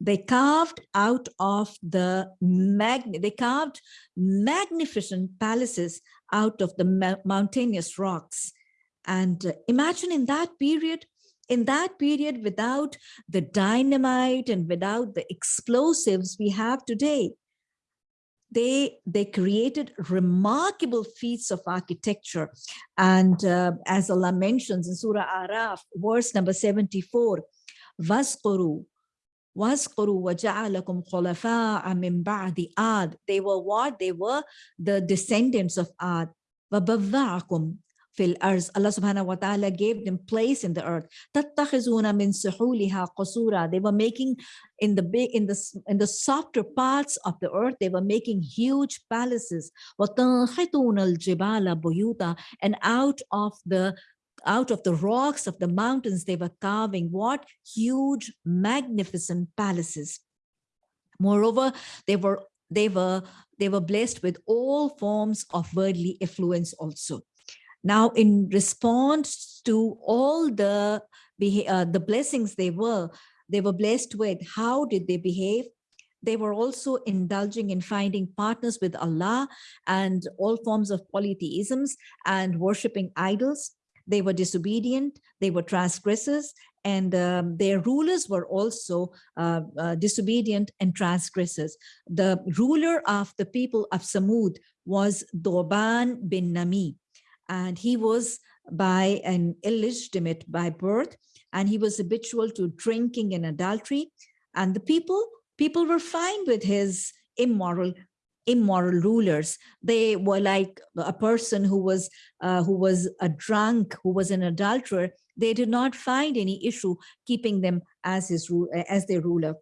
They carved out of the mag they carved magnificent palaces out of the mountainous rocks. And uh, imagine in that period, in that period without the dynamite and without the explosives we have today they they created remarkable feats of architecture and uh, as allah mentions in surah araf verse number 74 wasquru wasquru waja'alakum khulafa'a min ba'di ad they were what they were the descendants of ad وَبَوَّعَكُمْ fil arz. Allah subhanahu wa ta'ala gave them place in the earth. They were making in the big in the in the softer parts of the earth, they were making huge palaces. buyuta. And out of the out of the rocks of the mountains, they were carving what? Huge, magnificent palaces. Moreover, they were they were they were blessed with all forms of worldly affluence also. Now, in response to all the uh, the blessings they were, they were blessed with, how did they behave? They were also indulging in finding partners with Allah and all forms of polytheisms and worshipping idols. They were disobedient, they were transgressors, and um, their rulers were also uh, uh, disobedient and transgressors. The ruler of the people of Samud was Doban bin Nami and he was by an illegitimate by birth and he was habitual to drinking and adultery. And the people people were fine with his immoral immoral rulers. They were like a person who was uh, who was a drunk who was an adulterer. They did not find any issue keeping them as his as their ruler.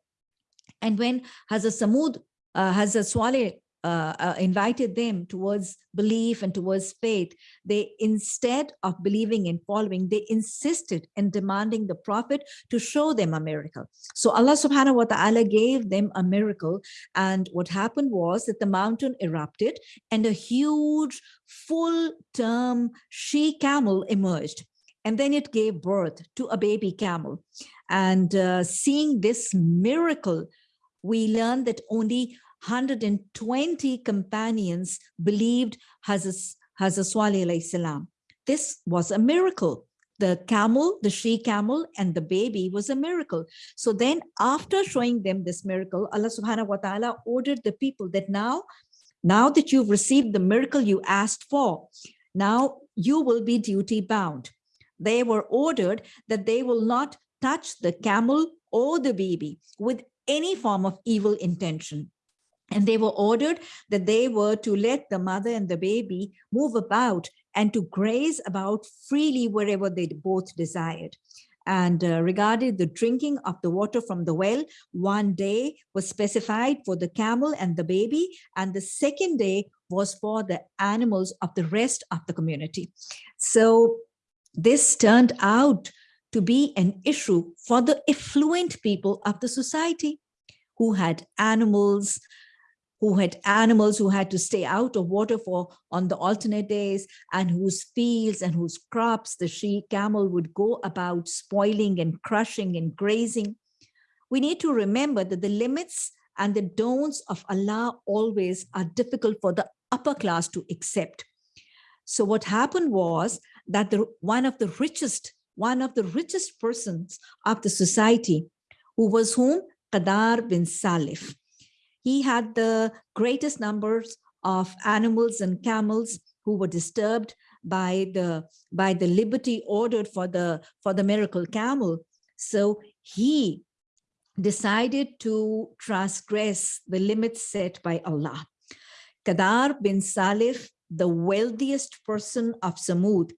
And when Hazrat Samud uh, Hazrat Swaleh uh, uh, invited them towards belief and towards faith, they instead of believing and following, they insisted in demanding the prophet to show them a miracle. So Allah subhanahu wa ta'ala gave them a miracle. And what happened was that the mountain erupted and a huge full term she camel emerged. And then it gave birth to a baby camel. And uh, seeing this miracle, we learned that only 120 companions believed Hazrat Hazrat salam. This was a miracle. The camel, the she camel and the baby was a miracle. So then after showing them this miracle, Allah subhanahu wa ta'ala ordered the people that now, now that you've received the miracle you asked for, now you will be duty bound. They were ordered that they will not touch the camel or the baby with any form of evil intention. And they were ordered that they were to let the mother and the baby move about and to graze about freely wherever they both desired. And uh, regarding the drinking of the water from the well, one day was specified for the camel and the baby, and the second day was for the animals of the rest of the community. So this turned out to be an issue for the affluent people of the society who had animals, who had animals who had to stay out of water for on the alternate days and whose fields and whose crops the she camel would go about spoiling and crushing and grazing. We need to remember that the limits and the don'ts of Allah always are difficult for the upper class to accept. So what happened was that the one of the richest, one of the richest persons of the society, who was whom? Qadar bin Salif he had the greatest numbers of animals and camels who were disturbed by the by the liberty ordered for the for the miracle camel. So he decided to transgress the limits set by allah. Qadar bin salif the wealthiest person of samud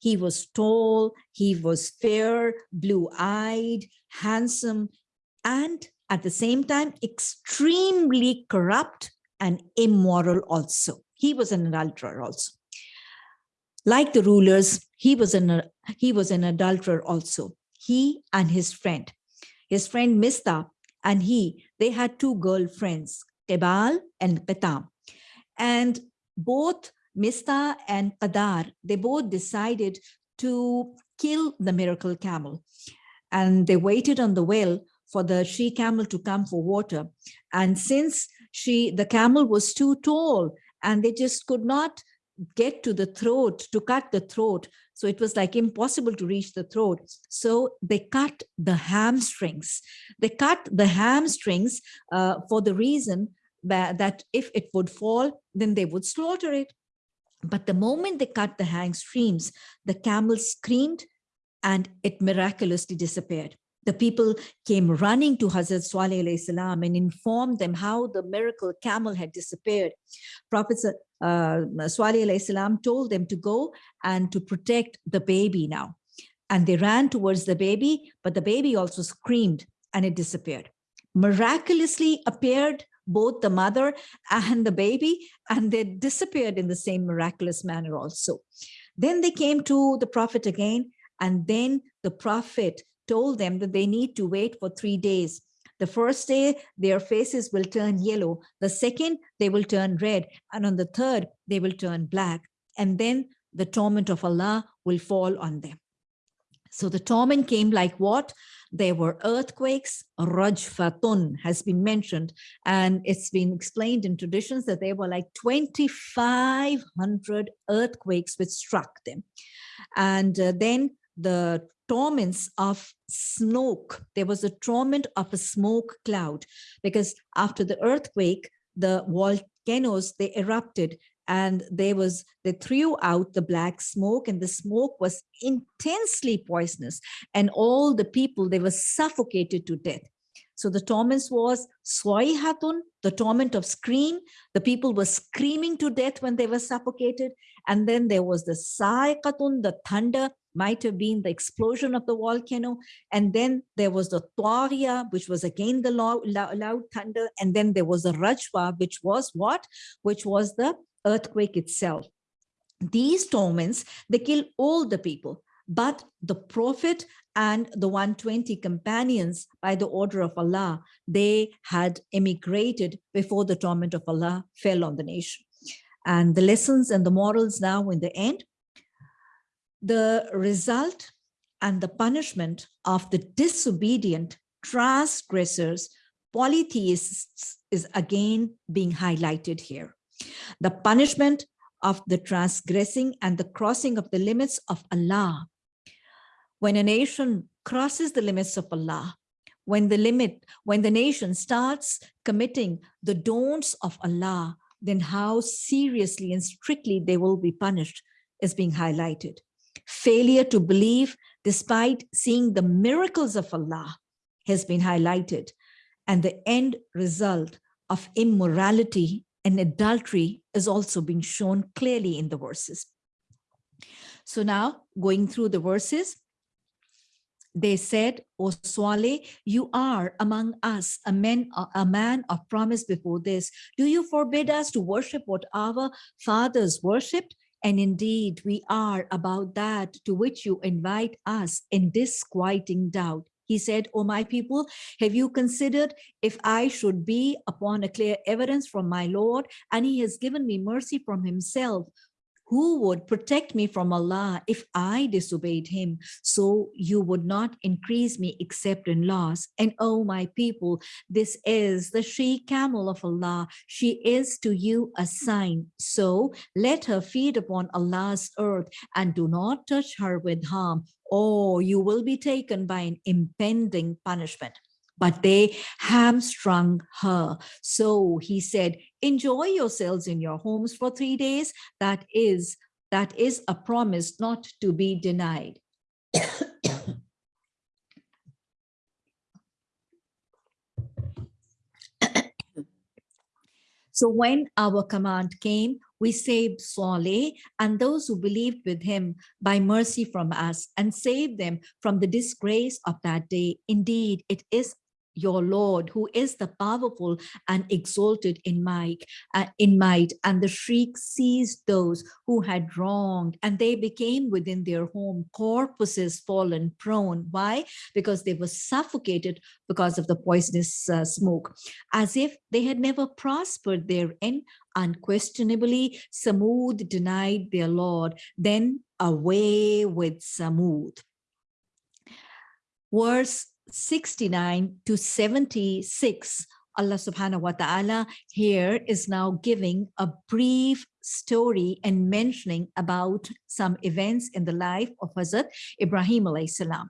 he was tall he was fair blue-eyed handsome and at the same time extremely corrupt and immoral also. He was an adulterer also. Like the rulers, he was an, he was an adulterer also. He and his friend, his friend Mista and he, they had two girlfriends, Kebal and Qatam. And both Mista and Qadar, they both decided to kill the miracle camel. And they waited on the well for the she camel to come for water. And since she, the camel was too tall and they just could not get to the throat to cut the throat. So it was like impossible to reach the throat. So they cut the hamstrings. They cut the hamstrings uh, for the reason that, if it would fall, then they would slaughter it. But the moment they cut the hamstrings, the camel screamed and it miraculously disappeared the people came running to Hazrat Salih salam and informed them how the miracle camel had disappeared. Prophet uh, salam told them to go and to protect the baby now. And they ran towards the baby, but the baby also screamed and it disappeared. Miraculously appeared both the mother and the baby, and they disappeared in the same miraculous manner also. Then they came to the prophet again, and then the prophet told them that they need to wait for three days. The first day, their faces will turn yellow. The second, they will turn red. And on the third, they will turn black. And then the torment of Allah will fall on them. So the torment came like what? There were earthquakes, Rajfatun has been mentioned, and it's been explained in traditions that there were like 2,500 earthquakes which struck them. And uh, then the torments of smoke. There was a torment of a smoke cloud because after the earthquake, the volcanoes, they erupted and there was, they threw out the black smoke and the smoke was intensely poisonous and all the people, they were suffocated to death. So the torment was Swaihatun, the torment of scream. The people were screaming to death when they were suffocated. And then there was the Saikatun, the thunder, might have been the explosion of the volcano. And then there was the Twaria, which was again the loud, loud thunder. And then there was the Rajwa, which was what? Which was the earthquake itself. These torments, they kill all the people. But the prophet and the 120 companions by the order of Allah, they had emigrated before the torment of Allah fell on the nation. And the lessons and the morals now in the end, the result and the punishment of the disobedient transgressors polytheists is again being highlighted here. The punishment of the transgressing and the crossing of the limits of Allah. When a nation crosses the limits of Allah, when the limit, when the nation starts committing the don'ts of Allah, then how seriously and strictly they will be punished is being highlighted. Failure to believe despite seeing the miracles of Allah has been highlighted. And the end result of immorality and adultery is also being shown clearly in the verses. So now going through the verses, they said, O Swale, you are among us a man, a man of promise before this. Do you forbid us to worship what our fathers worshipped? And indeed, we are about that to which you invite us in disquieting doubt. He said, O my people, have you considered if I should be upon a clear evidence from my Lord, and he has given me mercy from himself, who would protect me from Allah if I disobeyed him? So you would not increase me except in loss. And oh, my people, this is the she camel of Allah. She is to you a sign. So let her feed upon Allah's earth and do not touch her with harm or you will be taken by an impending punishment but they hamstrung her. So he said, enjoy yourselves in your homes for three days. That is, that is a promise not to be denied. so when our command came, we saved Saleh and those who believed with him by mercy from us and saved them from the disgrace of that day. Indeed, it is your Lord, who is the powerful and exalted in might, uh, in might. And the shriek seized those who had wronged, and they became within their home corpses fallen prone. Why? Because they were suffocated because of the poisonous uh, smoke, as if they had never prospered therein. Unquestionably, Samud denied their Lord. Then away with Samud. Verse 69 to 76, Allah subhanahu wa ta'ala here is now giving a brief story and mentioning about some events in the life of Hazrat Ibrahim alayhi salam.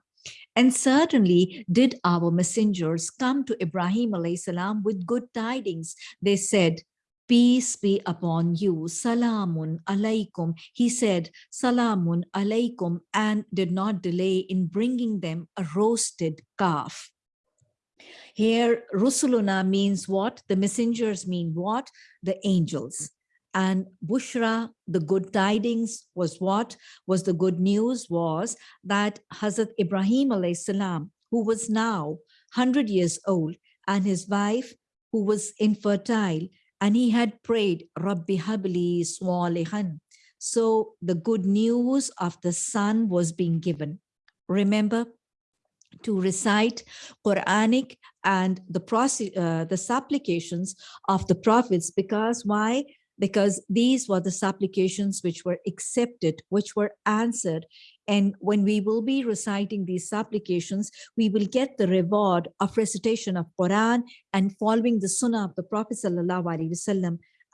And certainly did our messengers come to Ibrahim alayhi salam with good tidings. They said, peace be upon you, salamun alaikum. He said, salamun alaikum, and did not delay in bringing them a roasted calf. Here, Rusuluna means what? The messengers mean what? The angels. And Bushra, the good tidings was what? Was the good news was that Hazrat Ibrahim alayhi salam, who was now 100 years old, and his wife, who was infertile, and he had prayed, Rabbi Habli Swalihan. So the good news of the son was being given. Remember to recite Quranic and the, uh, the supplications of the prophets because why? Because these were the supplications which were accepted, which were answered and when we will be reciting these supplications, we will get the reward of recitation of Quran and following the Sunnah of the Prophet.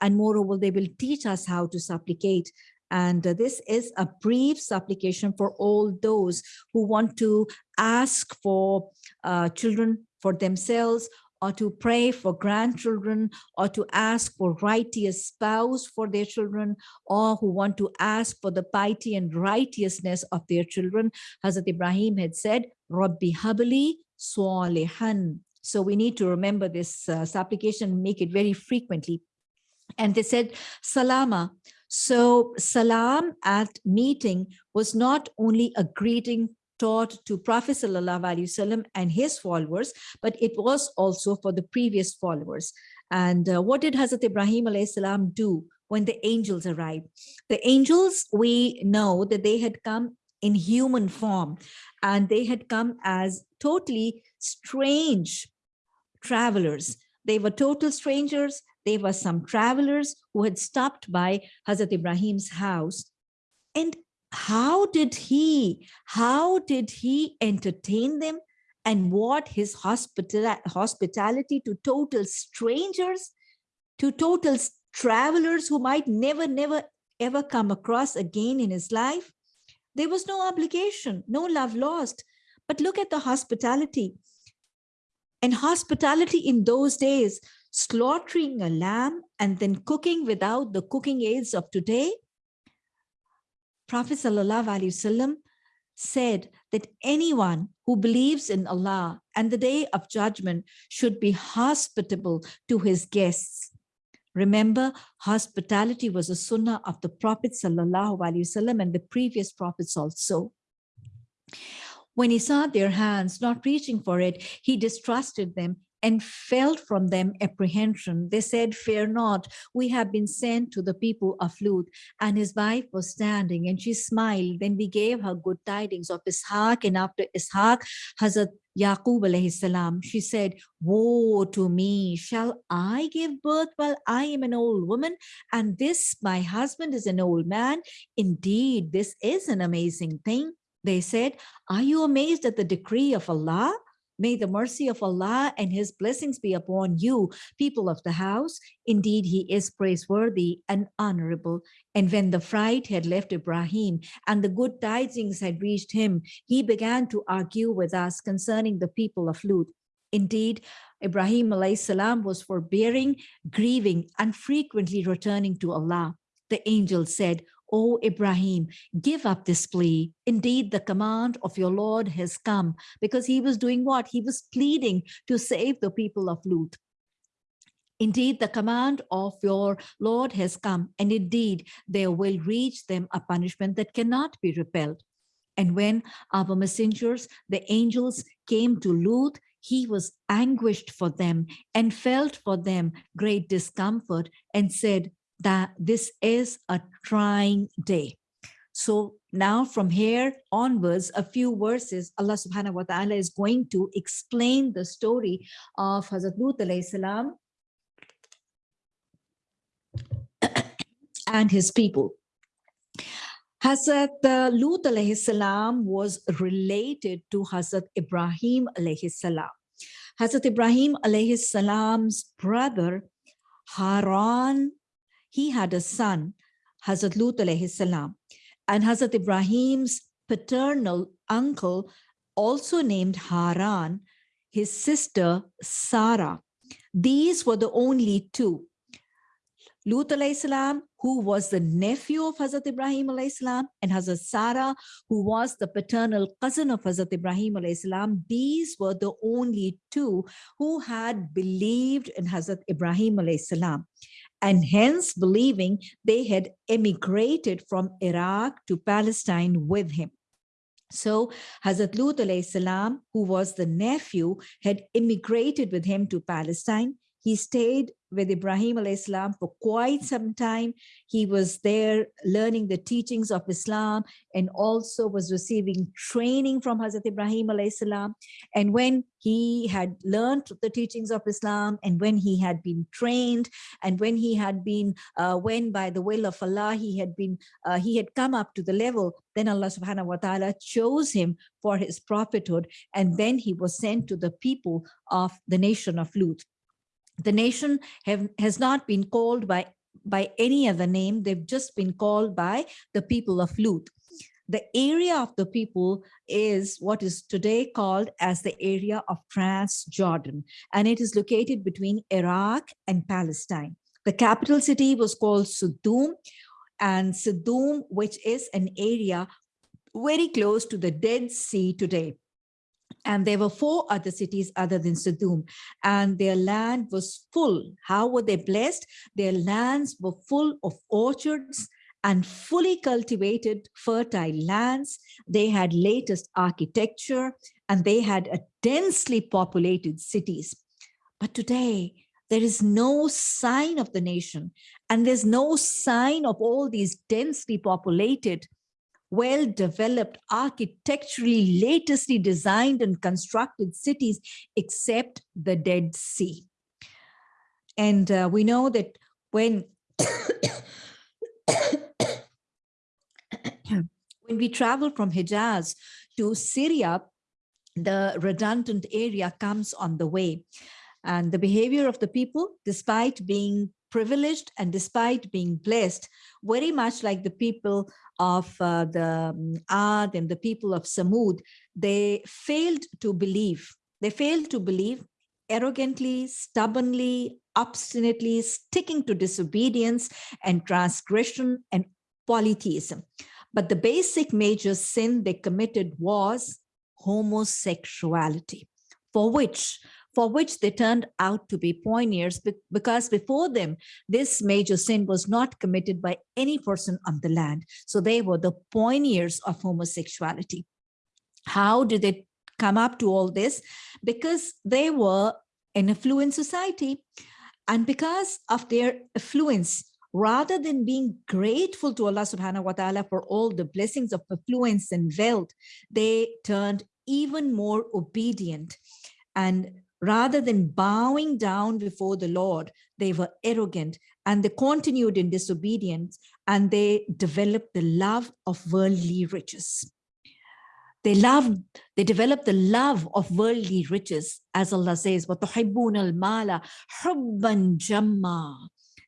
And moreover, they will teach us how to supplicate. And uh, this is a brief supplication for all those who want to ask for uh, children for themselves or to pray for grandchildren or to ask for righteous spouse for their children or who want to ask for the piety and righteousness of their children. Hazrat Ibrahim had said, Rabbi Habli Swalihan. So we need to remember this uh, supplication, make it very frequently. And they said, Salama. So salam at meeting was not only a greeting taught to Prophet Wasallam and his followers, but it was also for the previous followers. And uh, what did Hazrat Ibrahim salam do when the angels arrived? The angels, we know that they had come in human form and they had come as totally strange travelers. They were total strangers. They were some travelers who had stopped by Hazrat Ibrahim's house. And how did he, how did he entertain them and what his hospital hospitality to total strangers, to total travelers who might never, never, ever come across again in his life. There was no obligation, no love lost. But look at the hospitality. And hospitality in those days, slaughtering a lamb and then cooking without the cooking aids of today. Prophet Wasallam said that anyone who believes in Allah and the day of judgment should be hospitable to his guests. Remember, hospitality was a sunnah of the Prophet Wasallam and the previous prophets also. When he saw their hands not reaching for it, he distrusted them and felt from them apprehension. They said, fear not, we have been sent to the people of Lut. And his wife was standing and she smiled. Then we gave her good tidings of Ishaq and after Ishaq, Hazrat Yaqub alayhi salam, she said, woe to me, shall I give birth while I am an old woman? And this, my husband is an old man. Indeed, this is an amazing thing. They said, are you amazed at the decree of Allah? May the mercy of Allah and his blessings be upon you, people of the house. Indeed, he is praiseworthy and honorable. And when the fright had left Ibrahim and the good tidings had reached him, he began to argue with us concerning the people of Lut. Indeed, Ibrahim salam was forbearing, grieving, and frequently returning to Allah. The angel said, O Ibrahim, give up this plea. Indeed, the command of your Lord has come because he was doing what? He was pleading to save the people of Lut. Indeed, the command of your Lord has come, and indeed, there will reach them a punishment that cannot be repelled. And when our messengers, the angels, came to Lut, he was anguished for them and felt for them great discomfort and said, that this is a trying day. So now from here onwards, a few verses, Allah subhanahu wa ta'ala is going to explain the story of Hazrat Lut salam and his people. Hazrat uh, Lut salam was related to Hazrat Ibrahim salam. Hazrat Ibrahim salam's brother Haran he had a son, Hazrat Lut alayhi salam, and Hazrat Ibrahim's paternal uncle, also named Haran, his sister Sarah. These were the only two. Lut alayhi salam, who was the nephew of Hazrat Ibrahim alayhi salam, and Hazrat Sarah, who was the paternal cousin of Hazrat Ibrahim alayhi salam, these were the only two who had believed in Hazrat Ibrahim alayhi salam and hence believing they had emigrated from Iraq to Palestine with him. So Hazrat Lut salam, who was the nephew, had immigrated with him to Palestine. He stayed with Ibrahim Islam for quite some time. He was there learning the teachings of Islam and also was receiving training from Hazrat Ibrahim Islam. And when he had learned the teachings of Islam and when he had been trained and when he had been, uh, when by the will of Allah, he had been, uh, he had come up to the level, then Allah subhanahu wa ta'ala chose him for his prophethood. And then he was sent to the people of the nation of Lut the nation have, has not been called by, by any other name. They've just been called by the people of Lut. The area of the people is what is today called as the area of Transjordan, and it is located between Iraq and Palestine. The capital city was called Sodom, and Sodom, which is an area very close to the Dead Sea today. And there were four other cities other than Sodom, and their land was full. How were they blessed? Their lands were full of orchards and fully cultivated fertile lands. They had latest architecture and they had a densely populated cities. But today, there is no sign of the nation and there's no sign of all these densely populated well-developed, architecturally, latestly designed and constructed cities, except the Dead Sea. And uh, we know that when when we travel from Hijaz to Syria, the redundant area comes on the way. And the behavior of the people, despite being privileged and despite being blessed, very much like the people of uh, the um, Ad and the people of Samud, they failed to believe. They failed to believe arrogantly, stubbornly, obstinately sticking to disobedience and transgression and polytheism. But the basic major sin they committed was homosexuality, for which for which they turned out to be pioneers because before them, this major sin was not committed by any person on the land. So they were the pioneers of homosexuality. How did they come up to all this? Because they were an affluent society. And because of their affluence, rather than being grateful to Allah subhanahu wa ta'ala for all the blessings of affluence and wealth, they turned even more obedient. And rather than bowing down before the Lord, they were arrogant and they continued in disobedience and they developed the love of worldly riches. They loved, they developed the love of worldly riches, as Allah says, وَتُحِبُّونَ الْمَالَ حُبًّا جَمًّا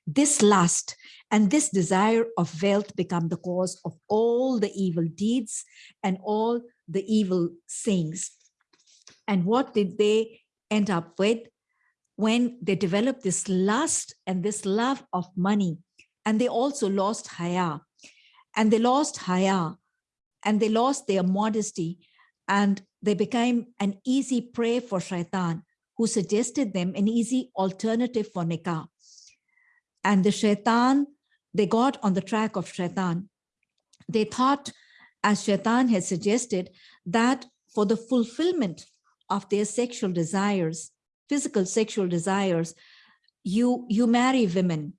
this lust and this desire of wealth become the cause of all the evil deeds and all the evil sayings. And what did they end up with when they developed this lust and this love of money? And they also lost haya. And they lost haya and they lost their modesty and they became an easy prey for shaitan who suggested them an easy alternative for nikah and the shaitan, they got on the track of shaitan. They thought, as shaitan had suggested, that for the fulfillment of their sexual desires, physical sexual desires, you, you marry women.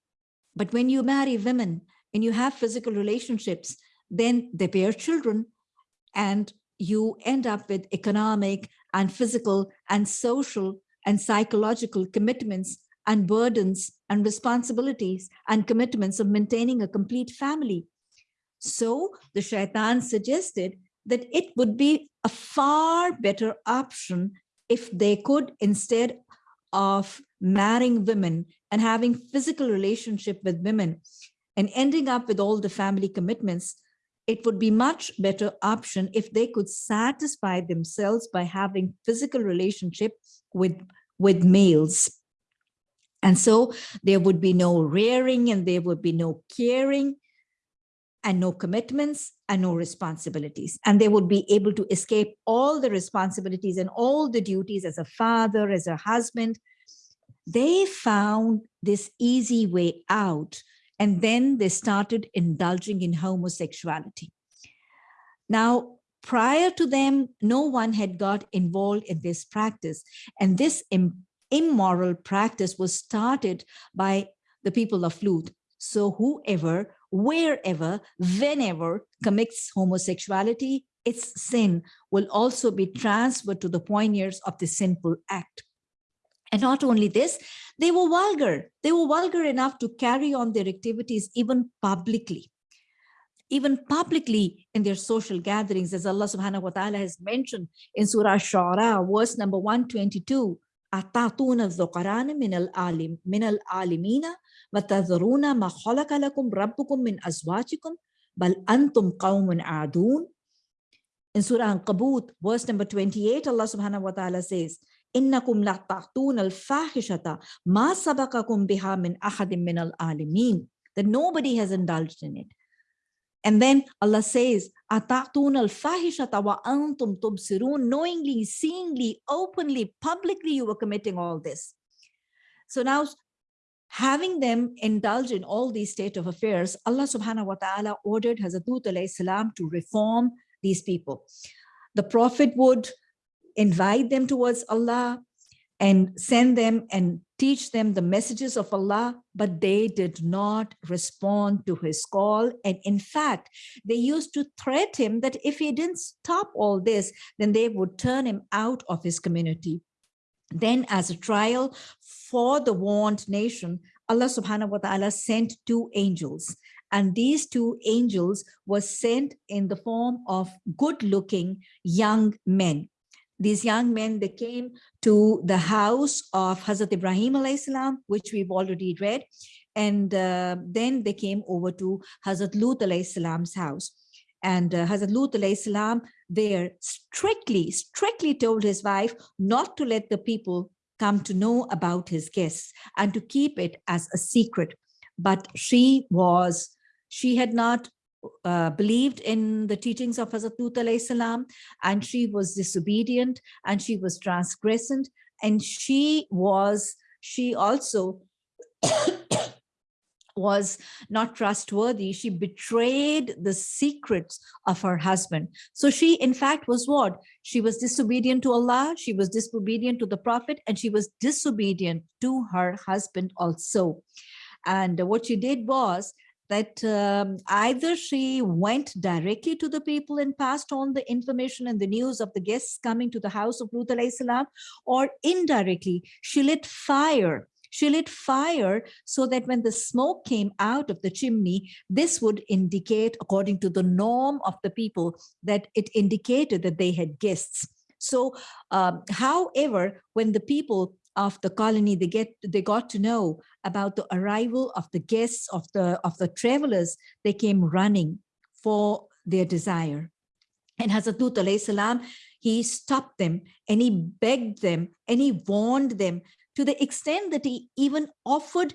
But when you marry women and you have physical relationships, then they bear children and you end up with economic and physical and social and psychological commitments and burdens and responsibilities and commitments of maintaining a complete family. So the shaitan suggested that it would be a far better option if they could, instead of marrying women and having physical relationship with women and ending up with all the family commitments, it would be much better option if they could satisfy themselves by having physical relationship with, with males. And so there would be no rearing and there would be no caring and no commitments and no responsibilities. And they would be able to escape all the responsibilities and all the duties as a father, as a husband. They found this easy way out and then they started indulging in homosexuality. Now, prior to them, no one had got involved in this practice. And this immoral practice was started by the people of Lut. So whoever, wherever, whenever commits homosexuality, its sin will also be transferred to the pioneers of the sinful act. And not only this, they were vulgar. They were vulgar enough to carry on their activities even publicly. Even publicly in their social gatherings, as Allah subhanahu wa ta'ala has mentioned in Surah Shara, verse number 122, أتعطون الذقران من العالم من العالمين وتذرون ما خلق لكم ربكم من أزواجكم بل أنتم قوم عادون In Surah Al-Qabut, verse number 28, Allah subhanahu wa ta'ala says, إنكم لا تعطون الفاحشة ما سبقكم بها من أحد من العالمين that nobody has indulged in it. And then Allah says, wa antum knowingly, seeingly, openly, publicly, you were committing all this. So now having them indulge in all these state of affairs, Allah subhanahu wa ta'ala ordered Hazrat salam to reform these people. The Prophet would invite them towards Allah and send them and teach them the messages of Allah, but they did not respond to his call. And in fact, they used to threaten him that if he didn't stop all this, then they would turn him out of his community. Then as a trial for the warned nation, Allah subhanahu wa ta'ala sent two angels. And these two angels were sent in the form of good looking young men. These young men, they came to the house of Hazrat Ibrahim alayhi salam, which we've already read. And uh, then they came over to Hazrat Lut alayhi salam's house. And uh, Hazrat Lut alayhi there strictly, strictly told his wife not to let the people come to know about his guests and to keep it as a secret. But she was, she had not uh, believed in the teachings of Hazrat salam, and she was disobedient and she was transgressant and she was, she also was not trustworthy. She betrayed the secrets of her husband. So she, in fact, was what? She was disobedient to Allah, she was disobedient to the Prophet, and she was disobedient to her husband also. And what she did was that um, either she went directly to the people and passed on the information and the news of the guests coming to the house of Lut salam, or indirectly she lit fire she lit fire so that when the smoke came out of the chimney, this would indicate, according to the norm of the people, that it indicated that they had guests. So, um, however, when the people of the colony they get they got to know about the arrival of the guests of the of the travelers. They came running for their desire. And Hazrat Lut salam he stopped them and he begged them and he warned them to the extent that he even offered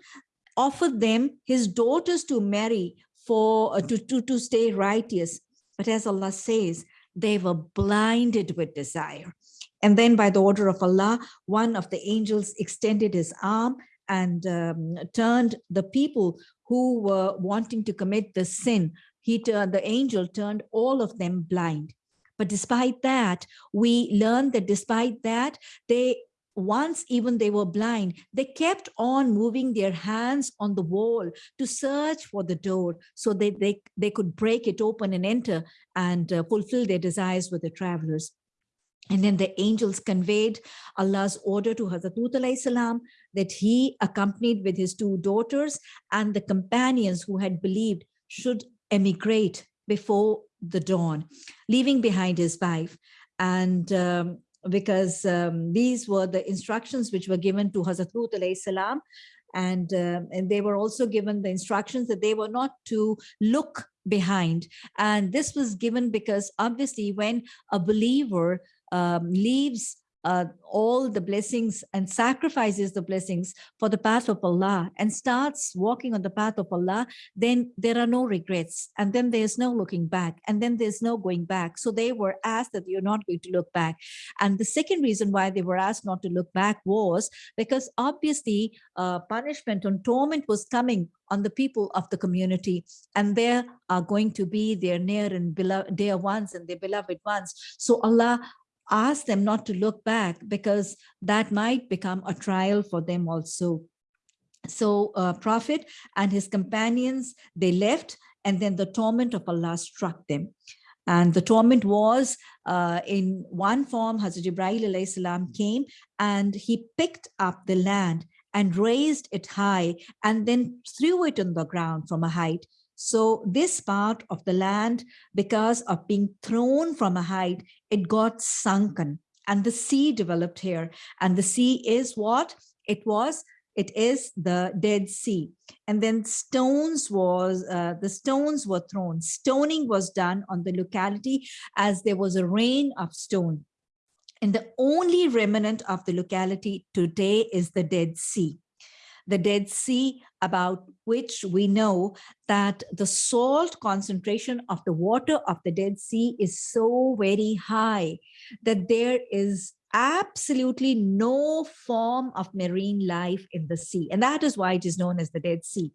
offered them his daughters to marry for uh, to, to to stay righteous. But as Allah says they were blinded with desire and then by the order of Allah, one of the angels extended his arm and um, turned the people who were wanting to commit the sin. He turned, the angel turned all of them blind. But despite that, we learned that despite that, they once even they were blind, they kept on moving their hands on the wall to search for the door so that they, they could break it open and enter and uh, fulfill their desires with the travelers. And then the angels conveyed Allah's order to Hazrat salam that he accompanied with his two daughters and the companions who had believed should emigrate before the dawn, leaving behind his wife. And um, because um, these were the instructions which were given to Hazrat Lut salam, and, uh, and they were also given the instructions that they were not to look behind. And this was given because obviously when a believer um, leaves uh, all the blessings and sacrifices the blessings for the path of Allah and starts walking on the path of Allah, then there are no regrets. And then there's no looking back. And then there's no going back. So they were asked that you're not going to look back. And the second reason why they were asked not to look back was because obviously uh, punishment and torment was coming on the people of the community and there are going to be their near and beloved dear ones and their beloved ones so allah ask them not to look back because that might become a trial for them also. So uh, Prophet and his companions, they left and then the torment of Allah struck them. And the torment was uh, in one form, Hazrat Jibreel salam came and he picked up the land and raised it high and then threw it on the ground from a height so this part of the land, because of being thrown from a height, it got sunken and the sea developed here. And the sea is what? It was, it is the Dead Sea. And then stones was, uh, the stones were thrown. Stoning was done on the locality as there was a rain of stone. And the only remnant of the locality today is the Dead Sea the Dead Sea, about which we know that the salt concentration of the water of the Dead Sea is so very high that there is absolutely no form of marine life in the sea. And that is why it is known as the Dead Sea.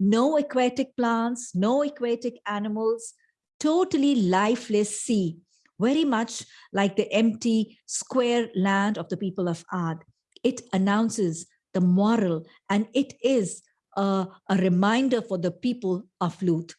No aquatic plants, no aquatic animals, totally lifeless sea, very much like the empty square land of the people of Ad. It announces the moral, and it is a, a reminder for the people of Lut.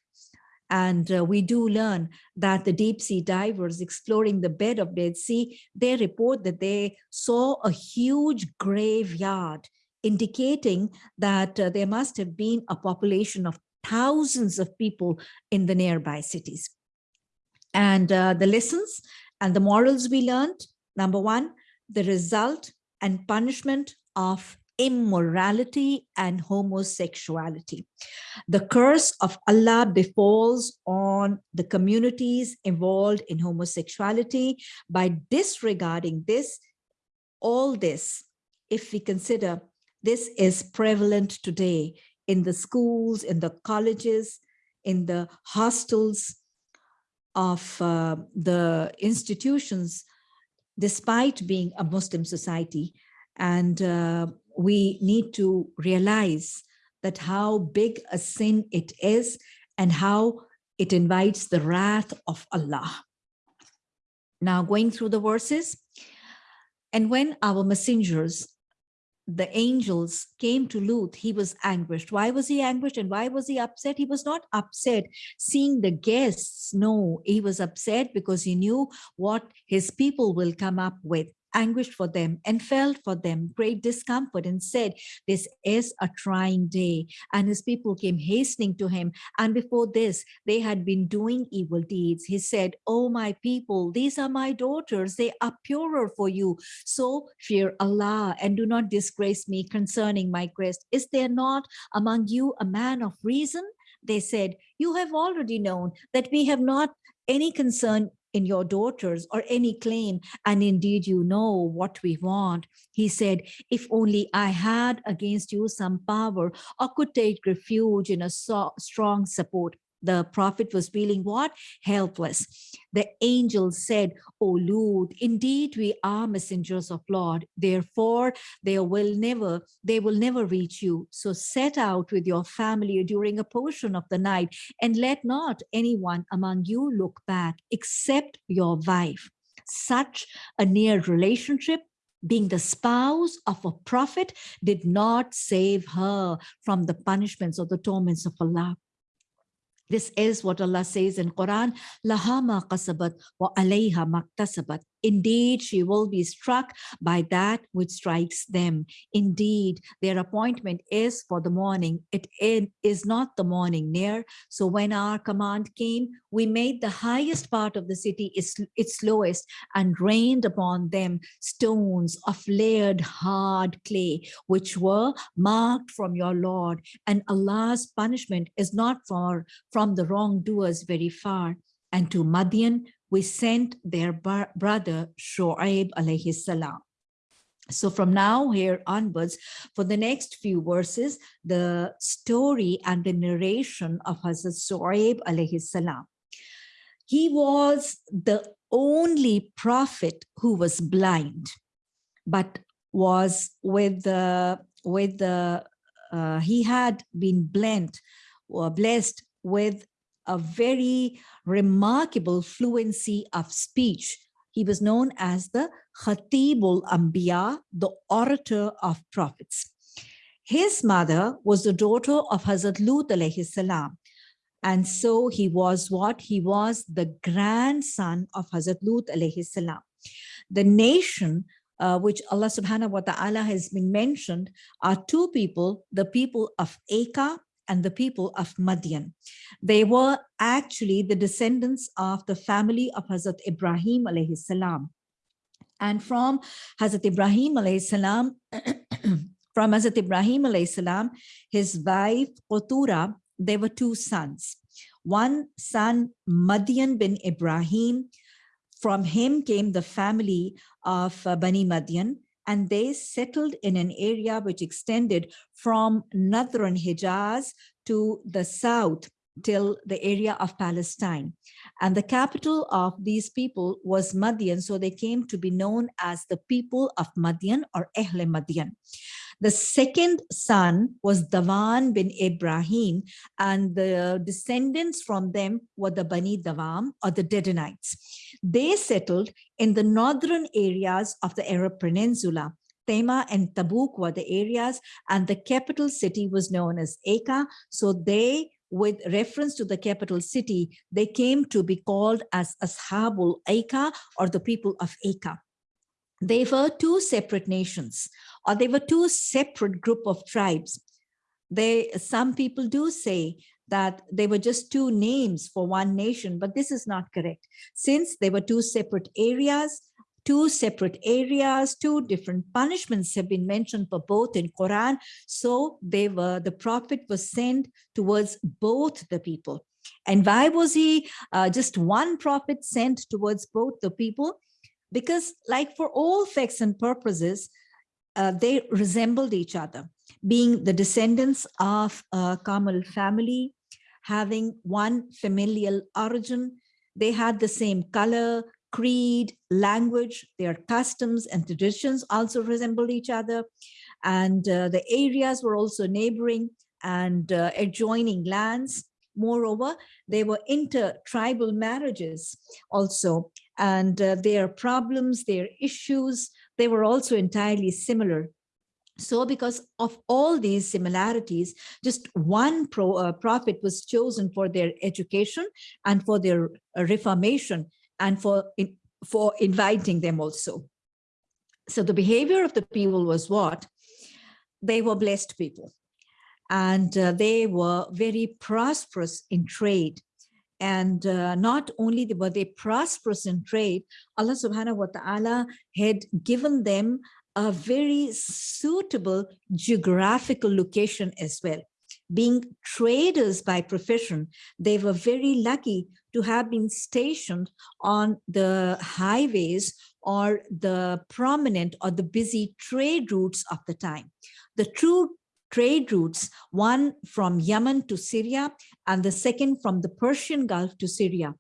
And uh, we do learn that the deep sea divers exploring the bed of Dead Sea, they report that they saw a huge graveyard, indicating that uh, there must have been a population of thousands of people in the nearby cities. And uh, the lessons and the morals we learned Number one, the result and punishment of immorality and homosexuality. The curse of Allah befalls on the communities involved in homosexuality by disregarding this, all this, if we consider this is prevalent today in the schools, in the colleges, in the hostels of uh, the institutions, despite being a Muslim society. And uh, we need to realize that how big a sin it is and how it invites the wrath of Allah. Now going through the verses, and when our messengers the angels came to Lut, he was anguished. Why was he anguished and why was he upset? He was not upset seeing the guests. No, he was upset because he knew what his people will come up with anguished for them and felt for them great discomfort and said, this is a trying day. And his people came hastening to him. And before this, they had been doing evil deeds. He said, oh, my people, these are my daughters. They are purer for you. So fear Allah and do not disgrace me concerning my crest. Is there not among you a man of reason? They said, you have already known that we have not any concern in your daughters or any claim, and indeed you know what we want. He said, if only I had against you some power or could take refuge in a so strong support the prophet was feeling what? Helpless. The angel said, O Lut, indeed we are messengers of Lord. Therefore, they will never, they will never reach you. So set out with your family during a portion of the night and let not anyone among you look back except your wife. Such a near relationship being the spouse of a prophet did not save her from the punishments or the torments of Allah. This is what Allah says in Quran, Lahama qasabat wa alayha maktasabat. Indeed, she will be struck by that which strikes them. Indeed, their appointment is for the morning. It is not the morning near. So when our command came, we made the highest part of the city its lowest and rained upon them stones of layered hard clay, which were marked from your Lord. And Allah's punishment is not far from the wrongdoers very far. And to Madian, we sent their brother Shoaib alayhi salam. So from now here onwards, for the next few verses, the story and the narration of Hazrat Shoaib alayhi salam. He was the only prophet who was blind, but was with the, with the, uh, he had been blent or blessed with a very remarkable fluency of speech. He was known as the Khatibul Ambiya, the orator of prophets. His mother was the daughter of Hazrat Lut salam. And so he was what? He was the grandson of Hazrat Lut salam. The nation uh, which Allah subhanahu wa ta'ala has been mentioned are two people, the people of Aka and the people of Madian. They were actually the descendants of the family of Hazrat Ibrahim alayhi salam. And from Hazrat Ibrahim alayhi salam, from Hazrat Ibrahim alayhi salam, his wife Qutura, there were two sons. One son, Madian bin Ibrahim, from him came the family of uh, Bani Madian, and they settled in an area which extended from northern Hijaz to the south till the area of Palestine. And the capital of these people was Madian, so they came to be known as the people of Madian or Ehle Madian. The second son was Dawan bin Ibrahim, and the descendants from them were the Bani Dawam or the Dedanites. They settled in the northern areas of the Arab Peninsula. Tema and Tabuk were the areas, and the capital city was known as Aka. So they with reference to the capital city, they came to be called as Ashabul Aka or the people of Aka they were two separate nations or they were two separate group of tribes. They, some people do say that they were just two names for one nation, but this is not correct. Since they were two separate areas, two separate areas, two different punishments have been mentioned for both in Quran. So they were, the prophet was sent towards both the people. And why was he uh, just one prophet sent towards both the people? Because like for all facts and purposes, uh, they resembled each other, being the descendants of a Kamal family, having one familial origin. They had the same color, creed, language, their customs and traditions also resembled each other. And uh, the areas were also neighboring and uh, adjoining lands. Moreover, they were inter-tribal marriages also, and uh, their problems, their issues, they were also entirely similar. So because of all these similarities, just one pro, uh, prophet was chosen for their education and for their uh, reformation and for, in, for inviting them also. So the behavior of the people was what? They were blessed people and uh, they were very prosperous in trade. And uh, not only were they prosperous in trade, Allah subhanahu wa ta'ala had given them a very suitable geographical location as well. Being traders by profession, they were very lucky to have been stationed on the highways or the prominent or the busy trade routes of the time. The true trade routes, one from Yemen to Syria and the second from the Persian Gulf to Syria.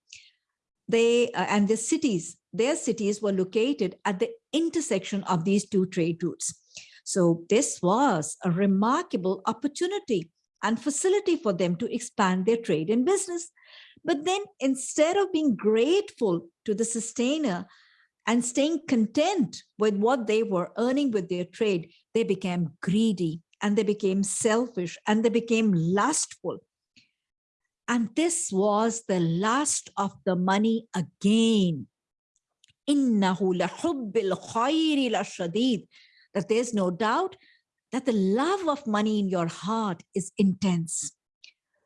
They uh, and the cities, their cities were located at the intersection of these two trade routes. So this was a remarkable opportunity and facility for them to expand their trade and business. But then instead of being grateful to the sustainer and staying content with what they were earning with their trade, they became greedy and they became selfish and they became lustful. And this was the lust of the money again. That there's no doubt that the love of money in your heart is intense.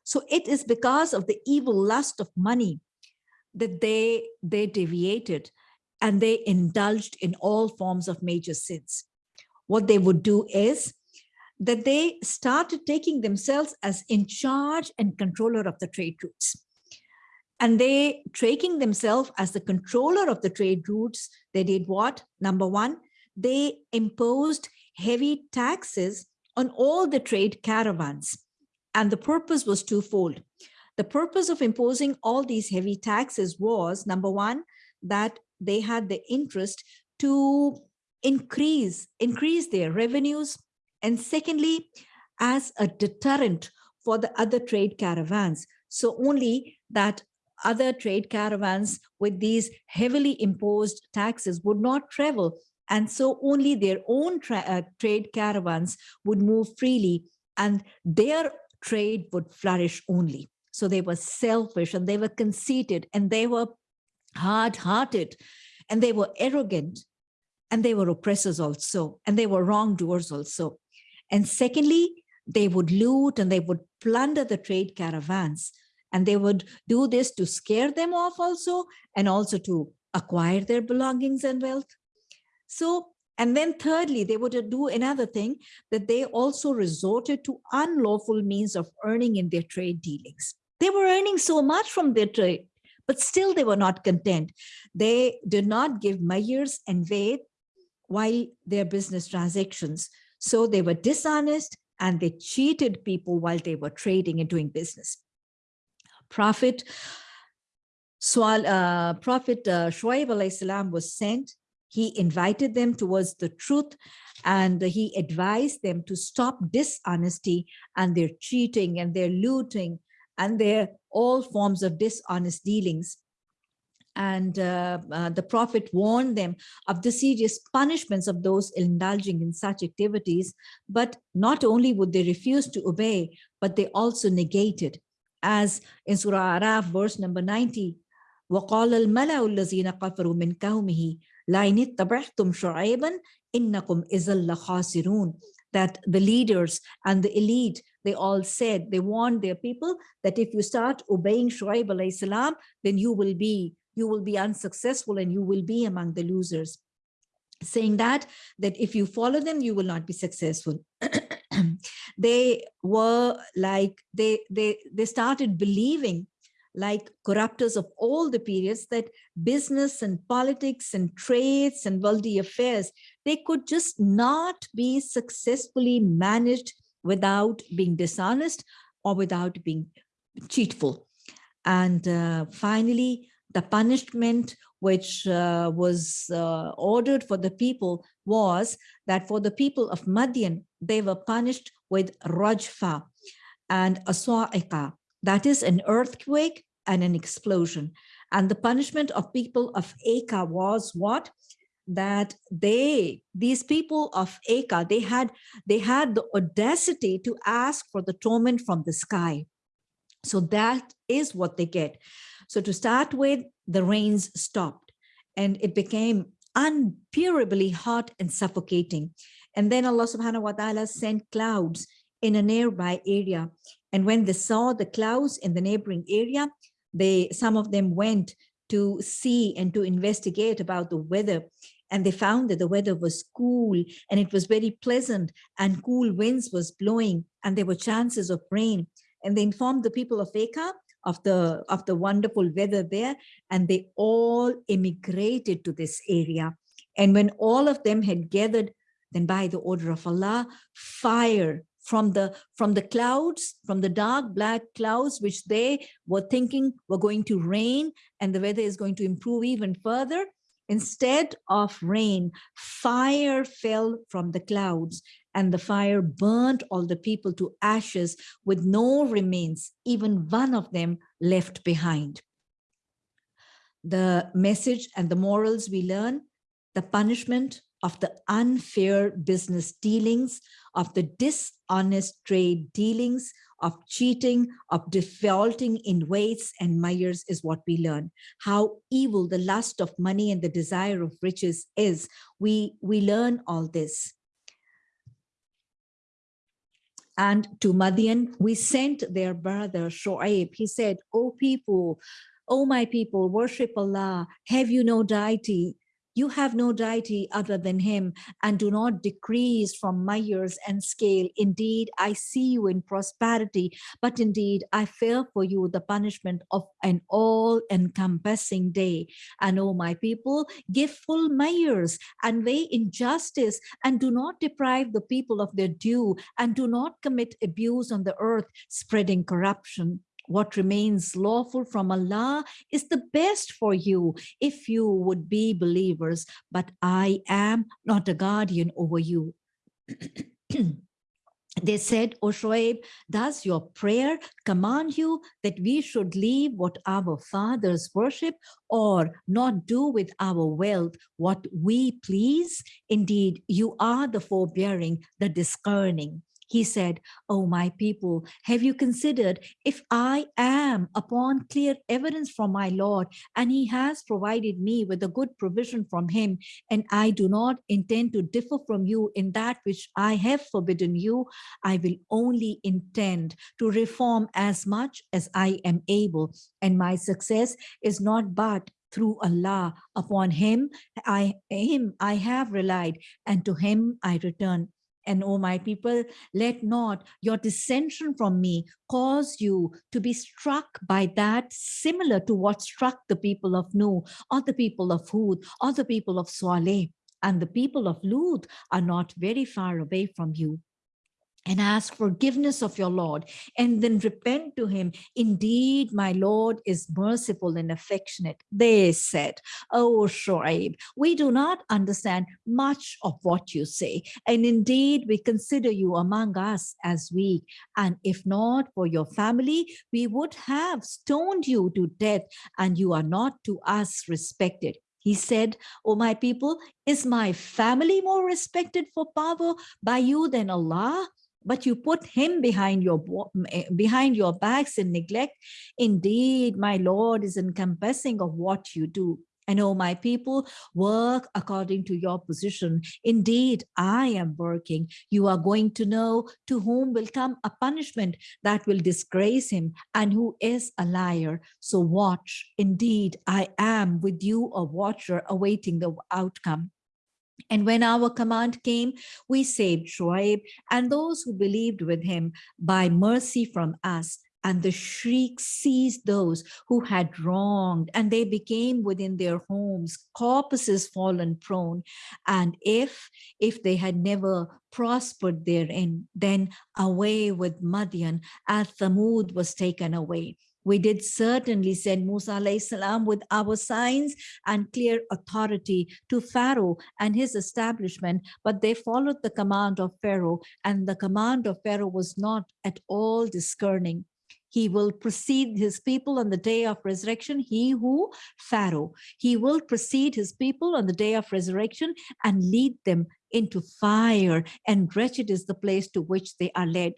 So it is because of the evil lust of money that they, they deviated and they indulged in all forms of major sins. What they would do is that they started taking themselves as in charge and controller of the trade routes. And they taking themselves as the controller of the trade routes, they did what? Number one, they imposed heavy taxes on all the trade caravans. And the purpose was twofold. The purpose of imposing all these heavy taxes was, number one, that they had the interest to increase, increase their revenues, and secondly, as a deterrent for the other trade caravans. So only that other trade caravans with these heavily imposed taxes would not travel. And so only their own tra uh, trade caravans would move freely and their trade would flourish only. So they were selfish and they were conceited and they were hard-hearted and they were arrogant and they were oppressors also and they were wrongdoers also. And secondly, they would loot and they would plunder the trade caravans. And they would do this to scare them off also, and also to acquire their belongings and wealth. So, and then thirdly, they would do another thing that they also resorted to unlawful means of earning in their trade dealings. They were earning so much from their trade, but still they were not content. They did not give mayers and weight while their business transactions. So they were dishonest and they cheated people while they were trading and doing business. Prophet Swal, uh, Prophet uh, salam was sent. He invited them towards the truth and he advised them to stop dishonesty and their cheating and their looting and their all forms of dishonest dealings and uh, uh, the prophet warned them of the serious punishments of those indulging in such activities but not only would they refuse to obey but they also negated as in surah araf verse number 90 وقال الملأ الذين كفروا من قومه لئن اتبعتم شعيبا إنكم إذا لخاسرون that the leaders and the elite, they all said, they warned their people that if you start obeying Shuaib salam, then you will be you will be unsuccessful and you will be among the losers. saying that that if you follow them you will not be successful they were like they they they started believing like corruptors of all the periods that business and politics and trades and worldly affairs they could just not be successfully managed without being dishonest or without being cheatful and uh, finally the punishment which uh, was uh, ordered for the people was that for the people of Madian, they were punished with Rajfa and a Sa'iqa, that is an earthquake and an explosion. And the punishment of people of Aka was what? That they, these people of Aka, they had, they had the audacity to ask for the torment from the sky. So that is what they get. So to start with, the rains stopped and it became unbearably hot and suffocating. And then Allah subhanahu wa ta'ala sent clouds in a nearby area. And when they saw the clouds in the neighboring area, they some of them went to see and to investigate about the weather. And they found that the weather was cool and it was very pleasant and cool winds was blowing and there were chances of rain. And they informed the people of Aka of the of the wonderful weather there and they all immigrated to this area. And when all of them had gathered then by the order of allah fire from the from the clouds from the dark black clouds which they were thinking were going to rain and the weather is going to improve even further. Instead of rain fire fell from the clouds and the fire burnt all the people to ashes with no remains, even one of them left behind. The message and the morals we learn, the punishment of the unfair business dealings, of the dishonest trade dealings, of cheating, of defaulting in weights and measures is what we learn. How evil the lust of money and the desire of riches is. We, we learn all this. And to Madian, we sent their brother Shoaib. He said, O people, O my people, worship Allah. Have you no deity? You have no deity other than him and do not decrease from years and scale. Indeed, I see you in prosperity, but indeed I fear for you the punishment of an all-encompassing day. And O my people, give full measures and weigh injustice and do not deprive the people of their due and do not commit abuse on the earth, spreading corruption what remains lawful from Allah is the best for you if you would be believers, but I am not a guardian over you. they said, O Shoaib, does your prayer command you that we should leave what our fathers worship or not do with our wealth what we please? Indeed, you are the forbearing, the discerning. He said, Oh, my people, have you considered if I am upon clear evidence from my Lord and he has provided me with a good provision from him and I do not intend to differ from you in that which I have forbidden you, I will only intend to reform as much as I am able and my success is not but through Allah upon him I him I have relied and to him I return and O my people, let not your dissension from me cause you to be struck by that similar to what struck the people of Nuh or the people of Hud or the people of Saleh. And the people of Lut are not very far away from you and ask forgiveness of your Lord and then repent to him. Indeed, my Lord is merciful and affectionate. They said, Oh, Shoaib, we do not understand much of what you say. And indeed, we consider you among us as weak. And if not for your family, we would have stoned you to death and you are not to us respected. He said, O oh, my people, is my family more respected for power by you than Allah? But you put him behind your eh, behind your backs in neglect indeed my lord is encompassing of what you do. And oh my people work according to your position. Indeed i am working. You are going to know to whom will come a punishment that will disgrace him and who is a liar. So watch. Indeed i am with you a watcher awaiting the outcome And when our command came, we saved Shoaib and those who believed with him by mercy from us. And the shriek seized those who had wronged, and they became within their homes, corpses fallen prone. And if, if they had never prospered therein, then away with Madian, as Thamud was taken away. We did certainly send Musa salam with our signs and clear authority to Pharaoh and his establishment, but they followed the command of Pharaoh and the command of Pharaoh was not at all discerning. He will precede his people on the day of resurrection, he who, Pharaoh, he will precede his people on the day of resurrection and lead them into fire and wretched is the place to which they are led.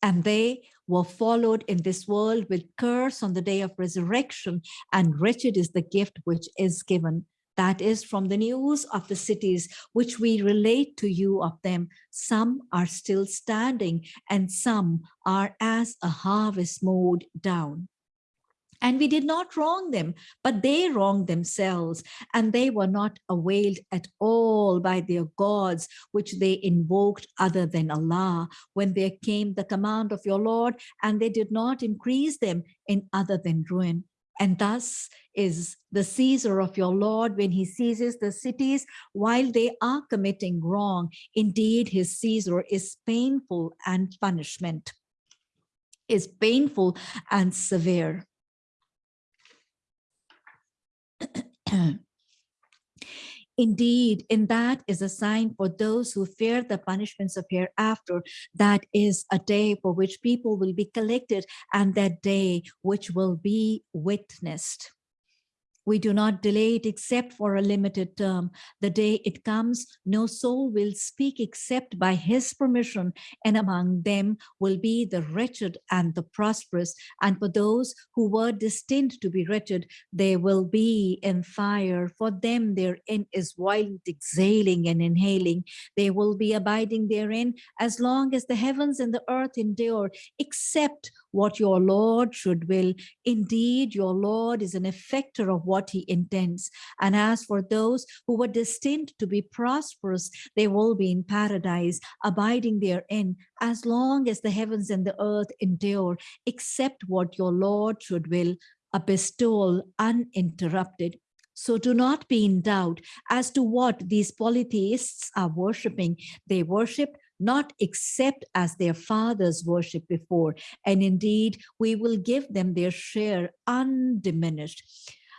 And they were followed in this world with curse on the day of resurrection, and wretched is the gift which is given. That is from the news of the cities which we relate to you of them. Some are still standing and some are as a harvest mowed down. And we did not wrong them, but they wronged themselves, and they were not availed at all by their gods, which they invoked other than Allah, when there came the command of your Lord, and they did not increase them in other than ruin. And thus is the seizure of your Lord when he seizes the cities while they are committing wrong. Indeed, his seizure is painful and punishment is painful and severe. Indeed, in that is a sign for those who fear the punishments of hereafter. That is a day for which people will be collected and that day which will be witnessed. We do not delay it except for a limited term. The day it comes, no soul will speak except by his permission, and among them will be the wretched and the prosperous. And for those who were destined to be wretched, they will be in fire. For them their end is violent exhaling and inhaling. They will be abiding therein as long as the heavens and the earth endure, except what your Lord should will. Indeed, your Lord is an effector of what he intends. And as for those who were destined to be prosperous, they will be in paradise, abiding therein, as long as the heavens and the earth endure, except what your Lord should will, a bestowal uninterrupted. So do not be in doubt as to what these polytheists are worshipping. They worship not except as their fathers worshipped before. And indeed, we will give them their share undiminished.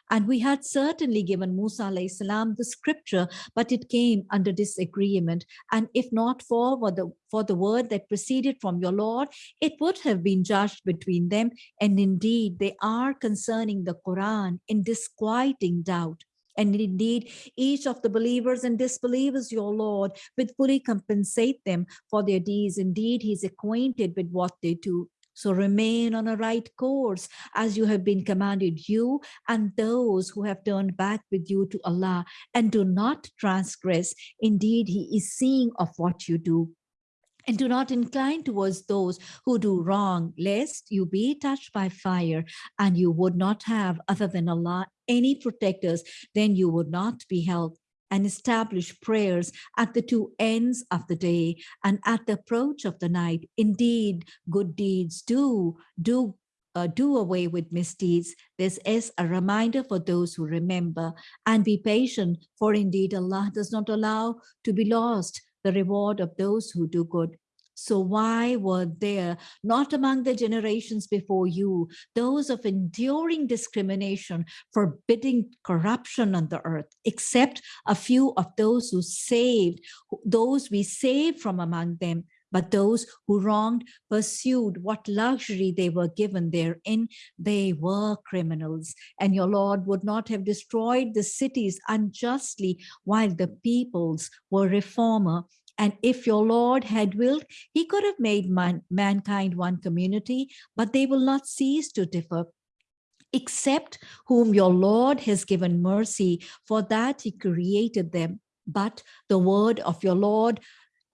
And we had certainly given Musa salam the scripture, but it came under disagreement. And if not for the, for the word that proceeded from your Lord, it would have been judged between them. And indeed, they are concerning the Quran in disquieting doubt. And indeed, each of the believers and disbelievers, your Lord, will fully compensate them for their deeds. Indeed, he's acquainted with what they do. So remain on a right course as you have been commanded you and those who have turned back with you to Allah and do not transgress. Indeed, he is seeing of what you do and do not incline towards those who do wrong, lest you be touched by fire and you would not have other than Allah any protectors, then you would not be helped and establish prayers at the two ends of the day and at the approach of the night. Indeed, good deeds do, do uh, do away with misdeeds. This is a reminder for those who remember and be patient, for indeed Allah does not allow to be lost the reward of those who do good. So why were there not among the generations before you those of enduring discrimination, forbidding corruption on the earth, except a few of those who saved, those we saved from among them, but those who wronged pursued what luxury they were given therein, they were criminals. And your Lord would not have destroyed the cities unjustly while the peoples were reformer and if your Lord had willed, he could have made man, mankind one community, but they will not cease to differ except whom your Lord has given mercy, for that he created them. But the word of your Lord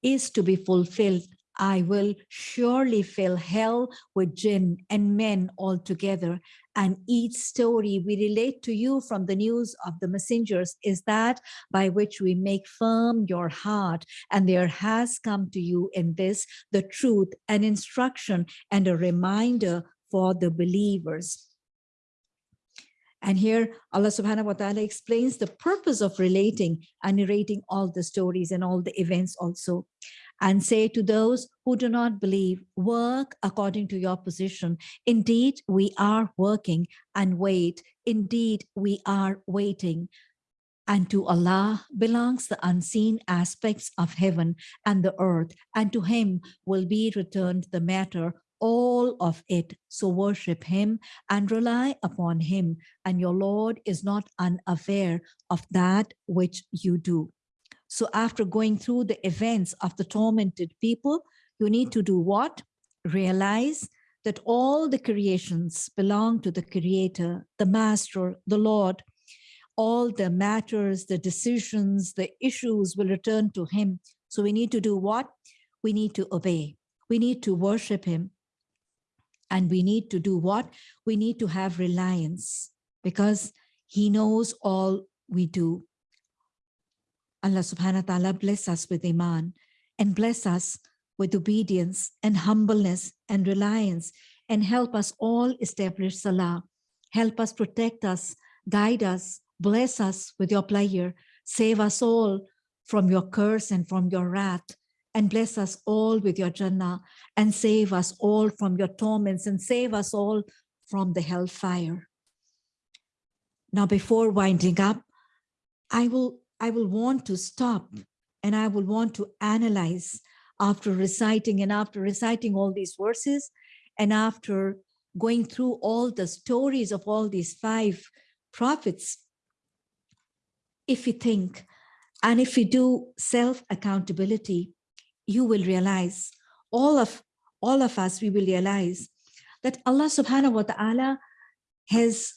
is to be fulfilled. I will surely fill hell with jinn and men altogether. And each story we relate to you from the news of the messengers is that by which we make firm your heart. And there has come to you in this the truth, an instruction and a reminder for the believers. And here Allah subhanahu wa ta'ala explains the purpose of relating and narrating all the stories and all the events also and say to those who do not believe, work according to your position. Indeed, we are working and wait. Indeed, we are waiting. And to Allah belongs the unseen aspects of heaven and the earth, and to him will be returned the matter, all of it. So worship him and rely upon him, and your Lord is not unaware of that which you do. So after going through the events of the tormented people, you need to do what? Realize that all the creations belong to the creator, the master, the Lord. All the matters, the decisions, the issues will return to him. So we need to do what? We need to obey. We need to worship him. And we need to do what? We need to have reliance because he knows all we do. Allah subhanahu wa ta'ala bless us with iman and bless us with obedience and humbleness and reliance and help us all establish salah. Help us protect us, guide us, bless us with your pleasure, save us all from your curse and from your wrath, and bless us all with your Jannah, and save us all from your torments, and save us all from the hellfire. Now, before winding up, I will I will want to stop and I will want to analyze after reciting and after reciting all these verses and after going through all the stories of all these five prophets, if we think and if we do self-accountability, you will realize, all of, all of us, we will realize that Allah subhanahu wa ta'ala has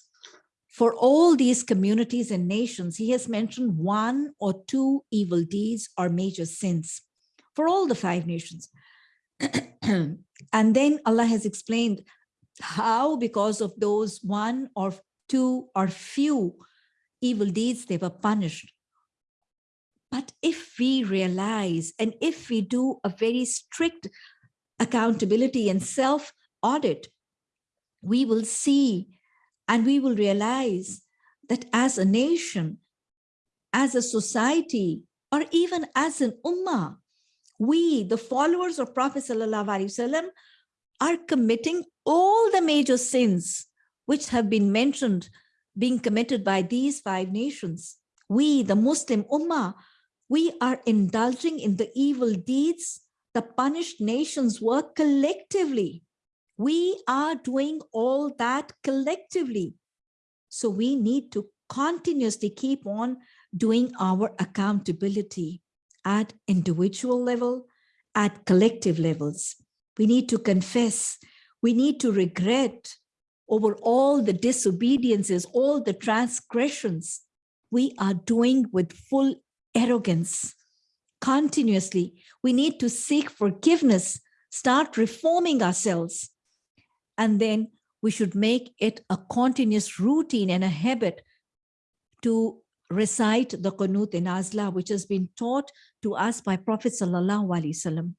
for all these communities and nations, he has mentioned one or two evil deeds or major sins for all the five nations. and then Allah has explained how because of those one or two or few evil deeds, they were punished. But if we realize and if we do a very strict accountability and self-audit, we will see and we will realize that as a nation, as a society, or even as an ummah, we, the followers of Prophet Wasallam, are committing all the major sins which have been mentioned being committed by these five nations. We, the Muslim ummah, we are indulging in the evil deeds the punished nations work collectively. We are doing all that collectively. So we need to continuously keep on doing our accountability at individual level, at collective levels. We need to confess, we need to regret over all the disobediences, all the transgressions we are doing with full arrogance. Continuously, we need to seek forgiveness, start reforming ourselves, and then we should make it a continuous routine and a habit to recite the Qunut an-Nazilah, which has been taught to us by Prophet Sallallahu Alaihi Wasallam.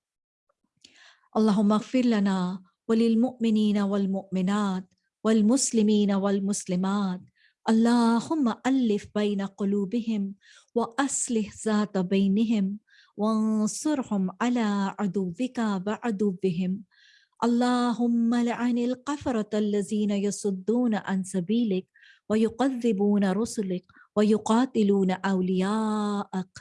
Allahumma gfir lana وللمؤمنين والمؤمنات والمسلمين والمسلمات اللهم ألف بين قلوبهم وأصلح wa بينهم وانصرهم على عدوك adubihim. اللهم لعن القفرة الذين يصدون عن سبيلك ويقذبون رسلك ويقاتلون أولياءك.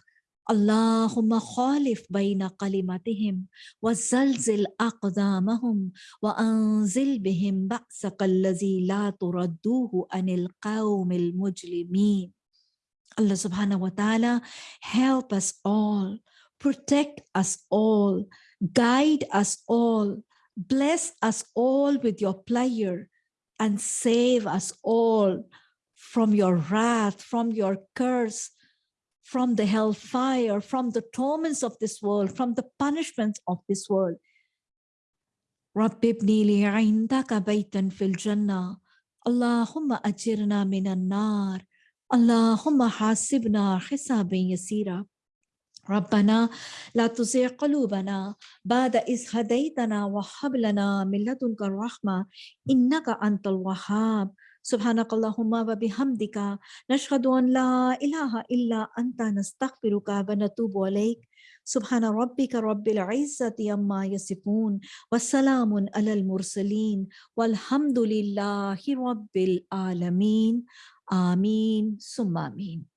اللهم خالف بين كلمتهم وزلزل أقدامهم وأنزل بهم بأسك الذي لا تردوه عن القوم المجرمين. Allah subhanahu wa ta'ala help us all, protect us all, guide us all, Bless us all with your pleasure and save us all from your wrath, from your curse, from the hellfire, from the torments of this world, from the punishments of this world. رب ابني لي عندك بيتا في الجنة اللهم أجرنا من النار اللهم حاسبنا حسابا يسيرا ربنا لا تزغ قلوبنا بعد إذ هديتنا وهب لنا من لدنك الرحمة إنك أنت الوهاب. سبحانك اللهم وبحمدك نشهد أن لا إله إلا أنت نستغفرك ونتوب إليك. سبحان ربك رب العزة عما يصفون وسلام على المرسلين والحمد لله رب العالمين. آمين ثم آمين.